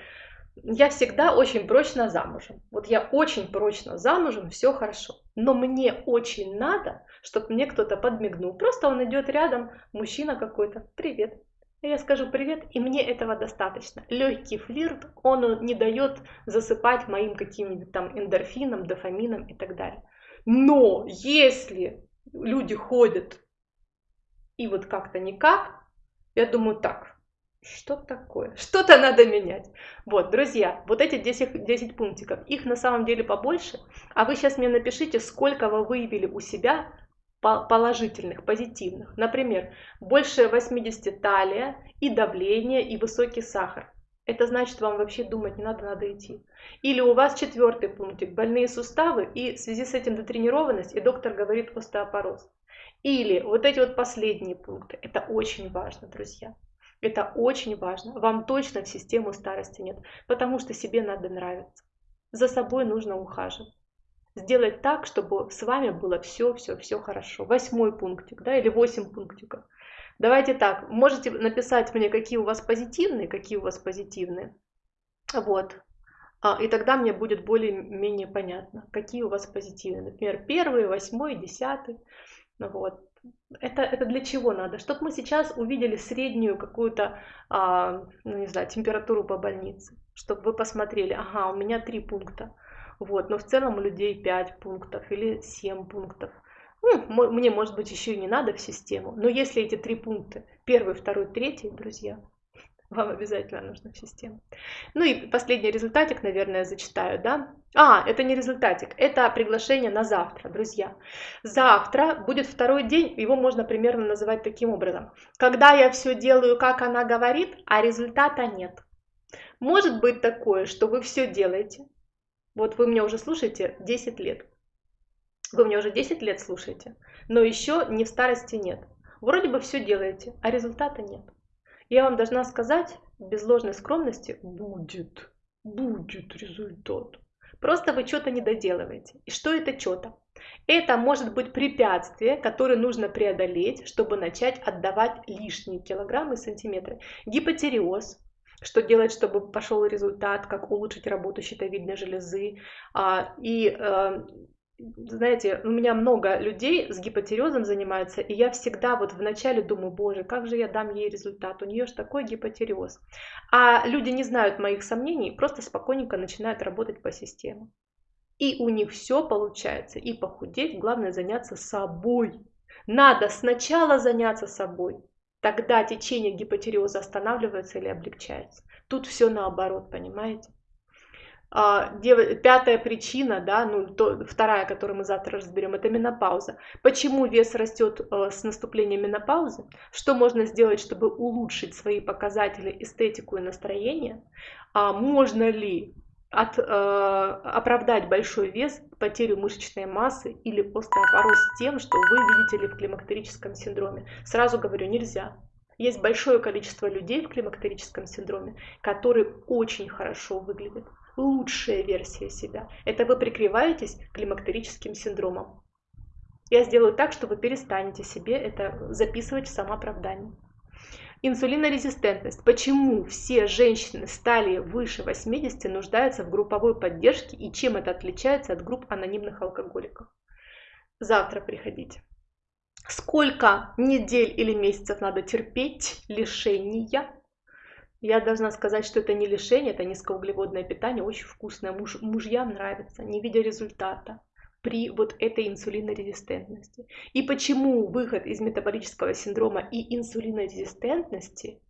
Speaker 1: я всегда очень прочно замужем. Вот я очень прочно замужем, все хорошо. Но мне очень надо, чтобы мне кто-то подмигнул. Просто он идет рядом, мужчина какой-то, привет. Я скажу привет, и мне этого достаточно. Легкий флирт, он не дает засыпать моим каким-нибудь там эндорфином, дофамином и так далее. Но если люди ходят и вот как-то никак, я думаю, так, что такое? Что-то надо менять. Вот, друзья, вот эти 10, 10 пунктиков, их на самом деле побольше, а вы сейчас мне напишите, сколько вы выявили у себя положительных, позитивных. Например, больше 80 талия и давление, и высокий сахар. Это значит, вам вообще думать не надо, надо идти. Или у вас четвертый пунктик, больные суставы, и в связи с этим дотренированность, и доктор говорит остеопороз. Или вот эти вот последние пункты. Это очень важно, друзья. Это очень важно. Вам точно в систему старости нет, потому что себе надо нравиться. За собой нужно ухаживать. Сделать так, чтобы с вами было все, все, все хорошо. Восьмой пунктик, да, или восемь пунктиков. Давайте так, можете написать мне, какие у вас позитивные, какие у вас позитивные. Вот. А, и тогда мне будет более-менее понятно, какие у вас позитивные. Например, первый, восьмой, десятый. Вот. Это, это для чего надо? Чтобы мы сейчас увидели среднюю какую-то, а, ну не знаю, температуру по больнице. Чтобы вы посмотрели, ага, у меня три пункта. Вот, но в целом у людей 5 пунктов или 7 пунктов. Ну, мне, может быть, еще и не надо в систему. Но если эти три пункта, первый, второй, третий, друзья, вам обязательно нужно в систему. Ну и последний результатик, наверное, зачитаю, да? А, это не результатик, это приглашение на завтра, друзья. Завтра будет второй день, его можно примерно называть таким образом. Когда я все делаю, как она говорит, а результата нет. Может быть такое, что вы все делаете. Вот вы меня уже слушаете 10 лет. Вы меня уже 10 лет слушаете, но еще ни в старости нет. Вроде бы все делаете, а результата нет. Я вам должна сказать, без ложной скромности, будет, будет результат. Просто вы что-то не доделываете. И что это что-то? Это может быть препятствие, которое нужно преодолеть, чтобы начать отдавать лишние килограммы и сантиметры. Гипотереоз, что делать, чтобы пошел результат, как улучшить работу щитовидной железы. А, и э, знаете, у меня много людей с гипотерезом занимаются, и я всегда вот вначале думаю, боже, как же я дам ей результат, у нее же такой гипотерез. А люди не знают моих сомнений, просто спокойненько начинают работать по системе. И у них все получается, и похудеть, главное заняться собой. Надо сначала заняться собой, тогда течение гипотереза останавливается или облегчается. Тут все наоборот, понимаете? А, пятая причина, да, ну, то, вторая, которую мы завтра разберем, это менопауза. Почему вес растет э, с наступлением менопаузы? Что можно сделать, чтобы улучшить свои показатели, эстетику и настроение? А можно ли от, э, оправдать большой вес, потерю мышечной массы или остеопороз тем, что вы видите ли в климактерическом синдроме? Сразу говорю, нельзя. Есть большое количество людей в климактерическом синдроме, которые очень хорошо выглядят лучшая версия себя. Это вы прикрываетесь климактерическим синдромом. Я сделаю так, что вы перестанете себе это записывать в самооправдание. Инсулинорезистентность. Почему все женщины стали выше 80 нуждаются в групповой поддержке и чем это отличается от групп анонимных алкоголиков? Завтра приходите. Сколько недель или месяцев надо терпеть лишения я должна сказать, что это не лишение, это низкоуглеводное питание, очень вкусное. Муж, мужьям нравится, не видя результата при вот этой инсулинорезистентности. И почему выход из метаболического синдрома и инсулинорезистентности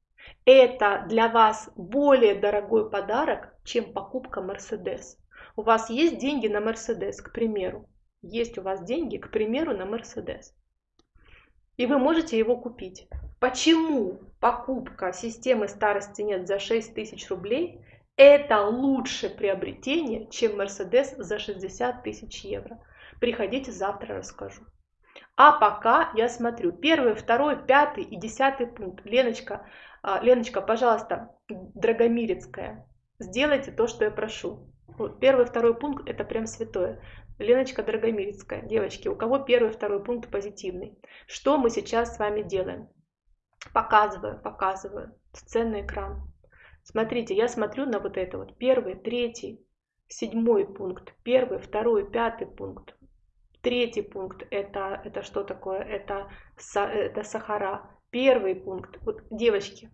Speaker 1: это для вас более дорогой подарок, чем покупка Мерседес. У вас есть деньги на Мерседес, к примеру. Есть у вас деньги, к примеру, на Мерседес. И вы можете его купить. Почему покупка системы старости нет за 6 тысяч рублей это лучше приобретение, чем Мерседес за 60 тысяч евро? Приходите, завтра расскажу. А пока я смотрю первый, второй, пятый и десятый пункт. Леночка, а, Леночка, пожалуйста, Драгомирецкая, сделайте то, что я прошу. Вот первый, второй пункт это прям святое. Леночка Драгомирецкая. Девочки, у кого первый, второй пункт позитивный? Что мы сейчас с вами делаем? Показываю, показываю. Сценный экран. Смотрите, я смотрю на вот это вот. Первый, третий, седьмой пункт. Первый, второй, пятый пункт. Третий пункт это, это что такое? Это, это сахара. Первый пункт. Вот, девочки,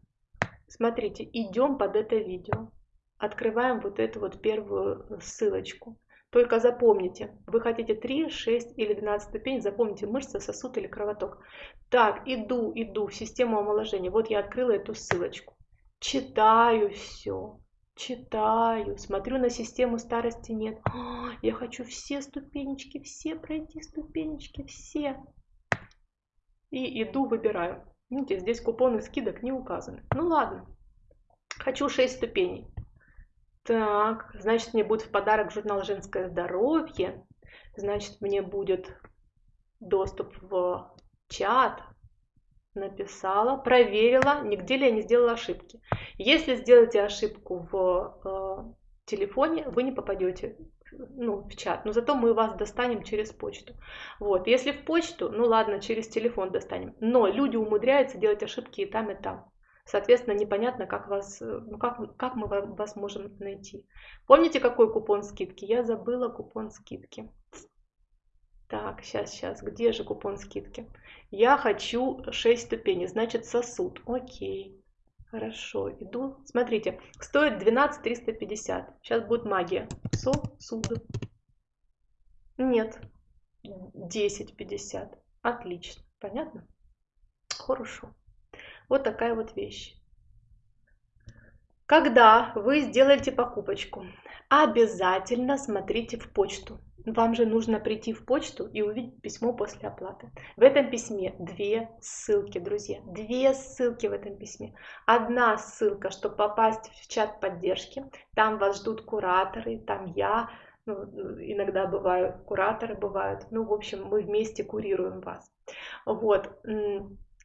Speaker 1: смотрите, идем под это видео. Открываем вот эту вот первую ссылочку. Только запомните, вы хотите 3, 6 или 12 ступень, запомните мышца, сосуд или кровоток. Так, иду, иду в систему омоложения. Вот я открыла эту ссылочку. Читаю все, читаю, смотрю на систему старости нет. О, я хочу все ступенечки, все пройти ступенечки, все. И иду, выбираю. Видите, здесь купоны скидок не указаны. Ну ладно, хочу 6 ступеней. Так, значит, мне будет в подарок журнал «Женское здоровье». Значит, мне будет доступ в чат. Написала, проверила, нигде ли я не сделала ошибки. Если сделаете ошибку в э, телефоне, вы не попадете ну, в чат, но зато мы вас достанем через почту. Вот, если в почту, ну ладно, через телефон достанем. Но люди умудряются делать ошибки и там, и там. Соответственно, непонятно, как, вас, ну, как, как мы вас можем найти. Помните, какой купон скидки? Я забыла купон скидки. Так, сейчас, сейчас, где же купон скидки? Я хочу 6 ступеней, значит сосуд. Окей, хорошо, иду. Смотрите, стоит 12 350. Сейчас будет магия. Сосуд. Нет, 10,50. Отлично, понятно? Хорошо. Вот такая вот вещь. Когда вы сделаете покупочку, обязательно смотрите в почту. Вам же нужно прийти в почту и увидеть письмо после оплаты. В этом письме две ссылки, друзья. Две ссылки в этом письме. Одна ссылка, чтобы попасть в чат поддержки. Там вас ждут кураторы, там я, ну, иногда бывают кураторы, бывают. Ну, в общем, мы вместе курируем вас. Вот.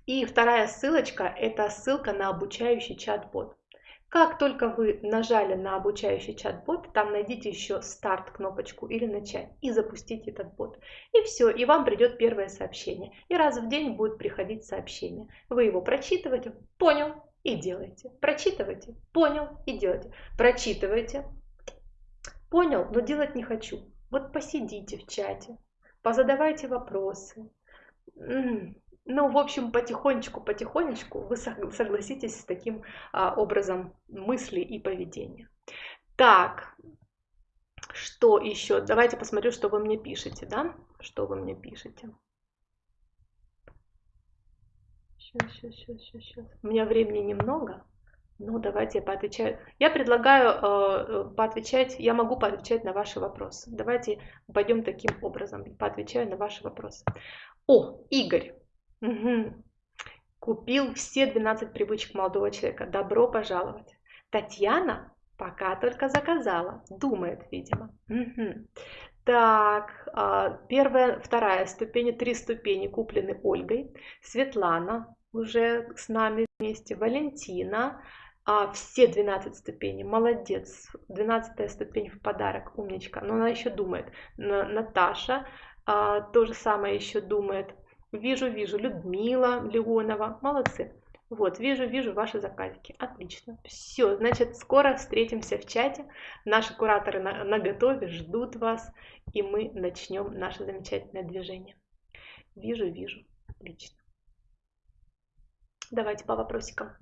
Speaker 1: И вторая ссылочка – это ссылка на обучающий чат-бот. Как только вы нажали на обучающий чат-бот, там найдите еще старт кнопочку или начать и запустите этот бот. И все, и вам придет первое сообщение. И раз в день будет приходить сообщение. Вы его прочитываете, понял и делаете. Прочитывайте, понял и делаете. Прочитывайте, понял, но делать не хочу. Вот посидите в чате, позадавайте вопросы. Ну, в общем, потихонечку, потихонечку вы согласитесь с таким а, образом мысли и поведения. Так, что еще? Давайте посмотрю, что вы мне пишете, да? Что вы мне пишете. Сейчас, сейчас, сейчас, сейчас, сейчас. У меня времени немного. Ну, давайте я поотвечаю. Я предлагаю э, поотвечать, я могу поотвечать на ваши вопросы. Давайте пойдем таким образом, поотвечаю на ваши вопросы. О, Игорь, Угу. Купил все 12 привычек молодого человека. Добро пожаловать. Татьяна пока только заказала. Думает, видимо. Угу. Так, а, первая, вторая ступень, три ступени куплены Ольгой. Светлана уже с нами вместе. Валентина. А, все 12 ступеней. Молодец. 12 ступень в подарок. Умничка. Но она еще думает. Наташа а, то же самое еще думает. Вижу, вижу, Людмила Леонова, молодцы. Вот, вижу, вижу ваши заказики. Отлично. Все, значит, скоро встретимся в чате. Наши кураторы на, на готове, ждут вас, и мы начнем наше замечательное движение. Вижу, вижу. Отлично. Давайте по вопросикам.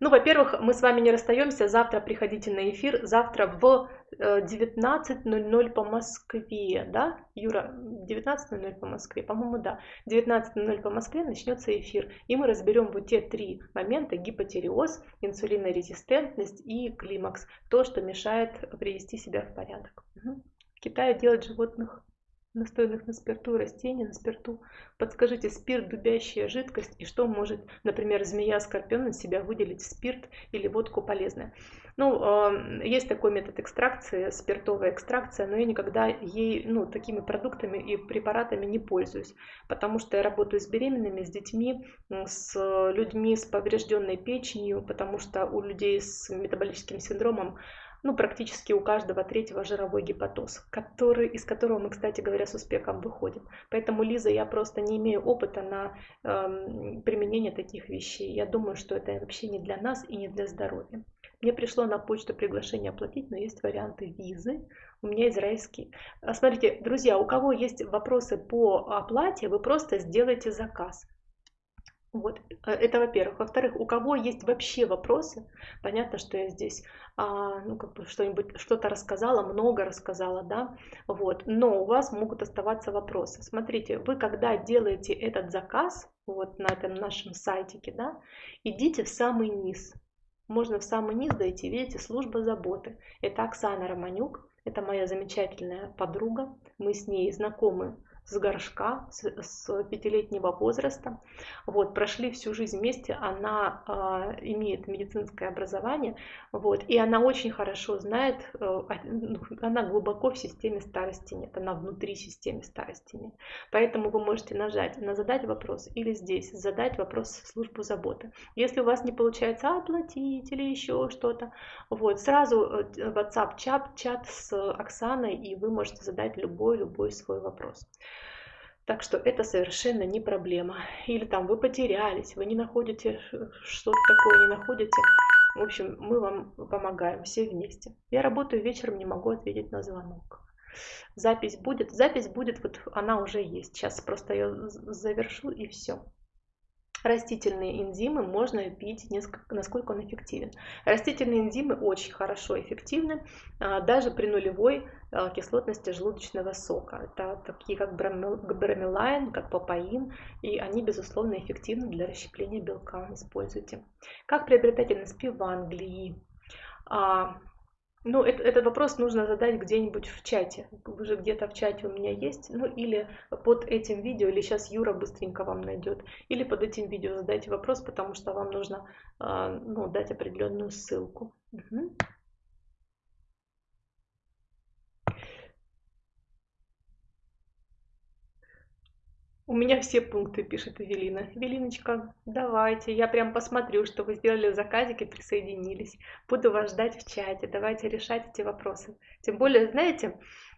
Speaker 1: Ну, во-первых, мы с вами не расстаемся. Завтра приходите на эфир. Завтра в 19.00 э, по Москве, да? Юра, 19.00 по Москве, по-моему, да. 19.00 по Москве начнется эфир. И мы разберем вот те три момента. Гипотереоз, инсулинорезистентность и климакс. То, что мешает привести себя в порядок. Угу. В Китае делать животных настойных на спирту, растений на спирту. Подскажите, спирт – дубящая жидкость, и что может, например, змея-скорпион из себя выделить спирт или водку полезное? Ну, есть такой метод экстракции, спиртовая экстракция, но я никогда ей, ну, такими продуктами и препаратами не пользуюсь, потому что я работаю с беременными, с детьми, с людьми с поврежденной печенью, потому что у людей с метаболическим синдромом ну, практически у каждого третьего жировой гепатоз, который, из которого мы, кстати говоря, с успехом выходим. Поэтому, Лиза, я просто не имею опыта на э, применение таких вещей. Я думаю, что это вообще не для нас и не для здоровья. Мне пришло на почту приглашение оплатить, но есть варианты визы. У меня израильский. А, смотрите, друзья, у кого есть вопросы по оплате, вы просто сделайте заказ. Вот, э, это во-первых. Во-вторых, у кого есть вообще вопросы, понятно, что я здесь а, ну, как бы что-нибудь, что-то рассказала, много рассказала, да, вот, но у вас могут оставаться вопросы. Смотрите, вы когда делаете этот заказ, вот на этом нашем сайтике, да, идите в самый низ, можно в самый низ дойти, видите, служба заботы. Это Оксана Романюк, это моя замечательная подруга, мы с ней знакомы с горшка, с, пятилетнего возраста. Вот, прошли всю жизнь вместе, она э, имеет медицинское образование, вот, и она очень хорошо знает, э, она глубоко в системе старости нет, она внутри системы старости нет. Поэтому вы можете нажать на задать вопрос или здесь задать вопрос в службу заботы. Если у вас не получается оплатить или еще что-то, вот, сразу э, WhatsApp чат, чат с Оксаной, и вы можете задать любой-любой свой вопрос. Так что это совершенно не проблема. Или там вы потерялись, вы не находите что-то такое, не находите. В общем, мы вам помогаем все вместе. Я работаю вечером, не могу ответить на звонок. Запись будет. Запись будет, вот она уже есть. Сейчас просто ее завершу и все. Растительные энзимы можно пить, насколько он эффективен. Растительные энзимы очень хорошо эффективны, а, даже при нулевой а, кислотности желудочного сока. Это такие как бромелайн, как папаин, и они, безусловно, эффективны для расщепления белка. Используйте. Как приобретать НСП в Англии? Ну, это, этот вопрос нужно задать где-нибудь в чате. Уже где-то в чате у меня есть. Ну, или под этим видео, или сейчас Юра быстренько вам найдет. Или под этим видео задайте вопрос, потому что вам нужно э, ну, дать определенную ссылку. Угу. У меня все пункты, пишет Эвелина. Эвелиночка, давайте, я прям посмотрю, что вы сделали заказик и присоединились. Буду вас ждать в чате, давайте решать эти вопросы. Тем более, знаете,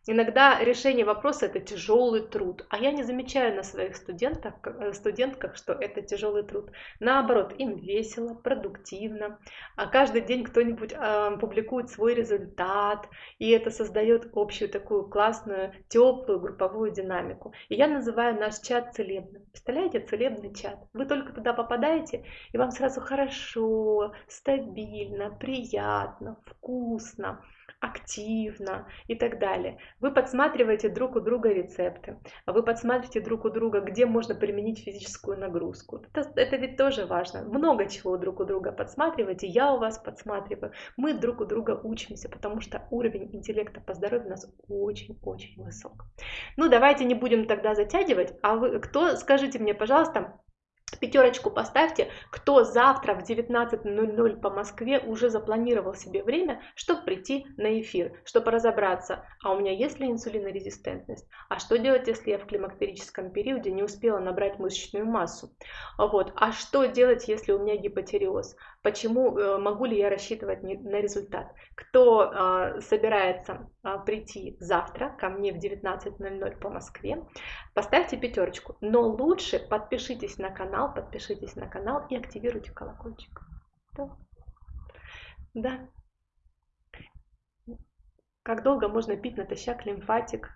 Speaker 1: Иногда решение вопроса это тяжелый труд, а я не замечаю на своих студентах, э, студентках, что это тяжелый труд. Наоборот, им весело, продуктивно. А каждый день кто-нибудь э, публикует свой результат, и это создает общую такую классную, теплую групповую динамику. И я называю наш чат целебным. Представляете, целебный чат. Вы только туда попадаете, и вам сразу хорошо, стабильно, приятно, вкусно активно и так далее. Вы подсматриваете друг у друга рецепты, вы подсматриваете друг у друга, где можно применить физическую нагрузку. Это, это ведь тоже важно. Много чего друг у друга подсматриваете, я у вас подсматриваю. Мы друг у друга учимся, потому что уровень интеллекта по здоровью у нас очень-очень высок. Ну, давайте не будем тогда затягивать. А вы кто, скажите мне, пожалуйста, Пятерочку поставьте, кто завтра в 19.00 по Москве уже запланировал себе время, чтобы прийти на эфир, чтобы разобраться, а у меня есть ли инсулинорезистентность, а что делать, если я в климактерическом периоде не успела набрать мышечную массу, вот, а что делать, если у меня гипотереоз, почему э, могу ли я рассчитывать на результат. Кто э, собирается э, прийти завтра ко мне в 19.00 по Москве, поставьте пятерочку, но лучше подпишитесь на канал, подпишитесь на канал и активируйте колокольчик. Да. да. Как долго можно пить натощак лимфатик,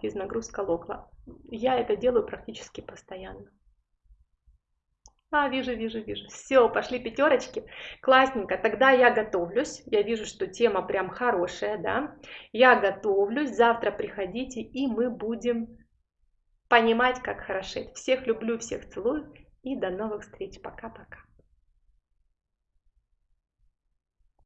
Speaker 1: физнагрузка локла? Я это делаю практически постоянно. А, вижу, вижу, вижу. Все, пошли пятерочки. Классненько. Тогда я готовлюсь. Я вижу, что тема прям хорошая, да. Я готовлюсь. Завтра приходите, и мы будем понимать, как хорошеть. Всех люблю, всех целую. И до новых встреч. Пока-пока.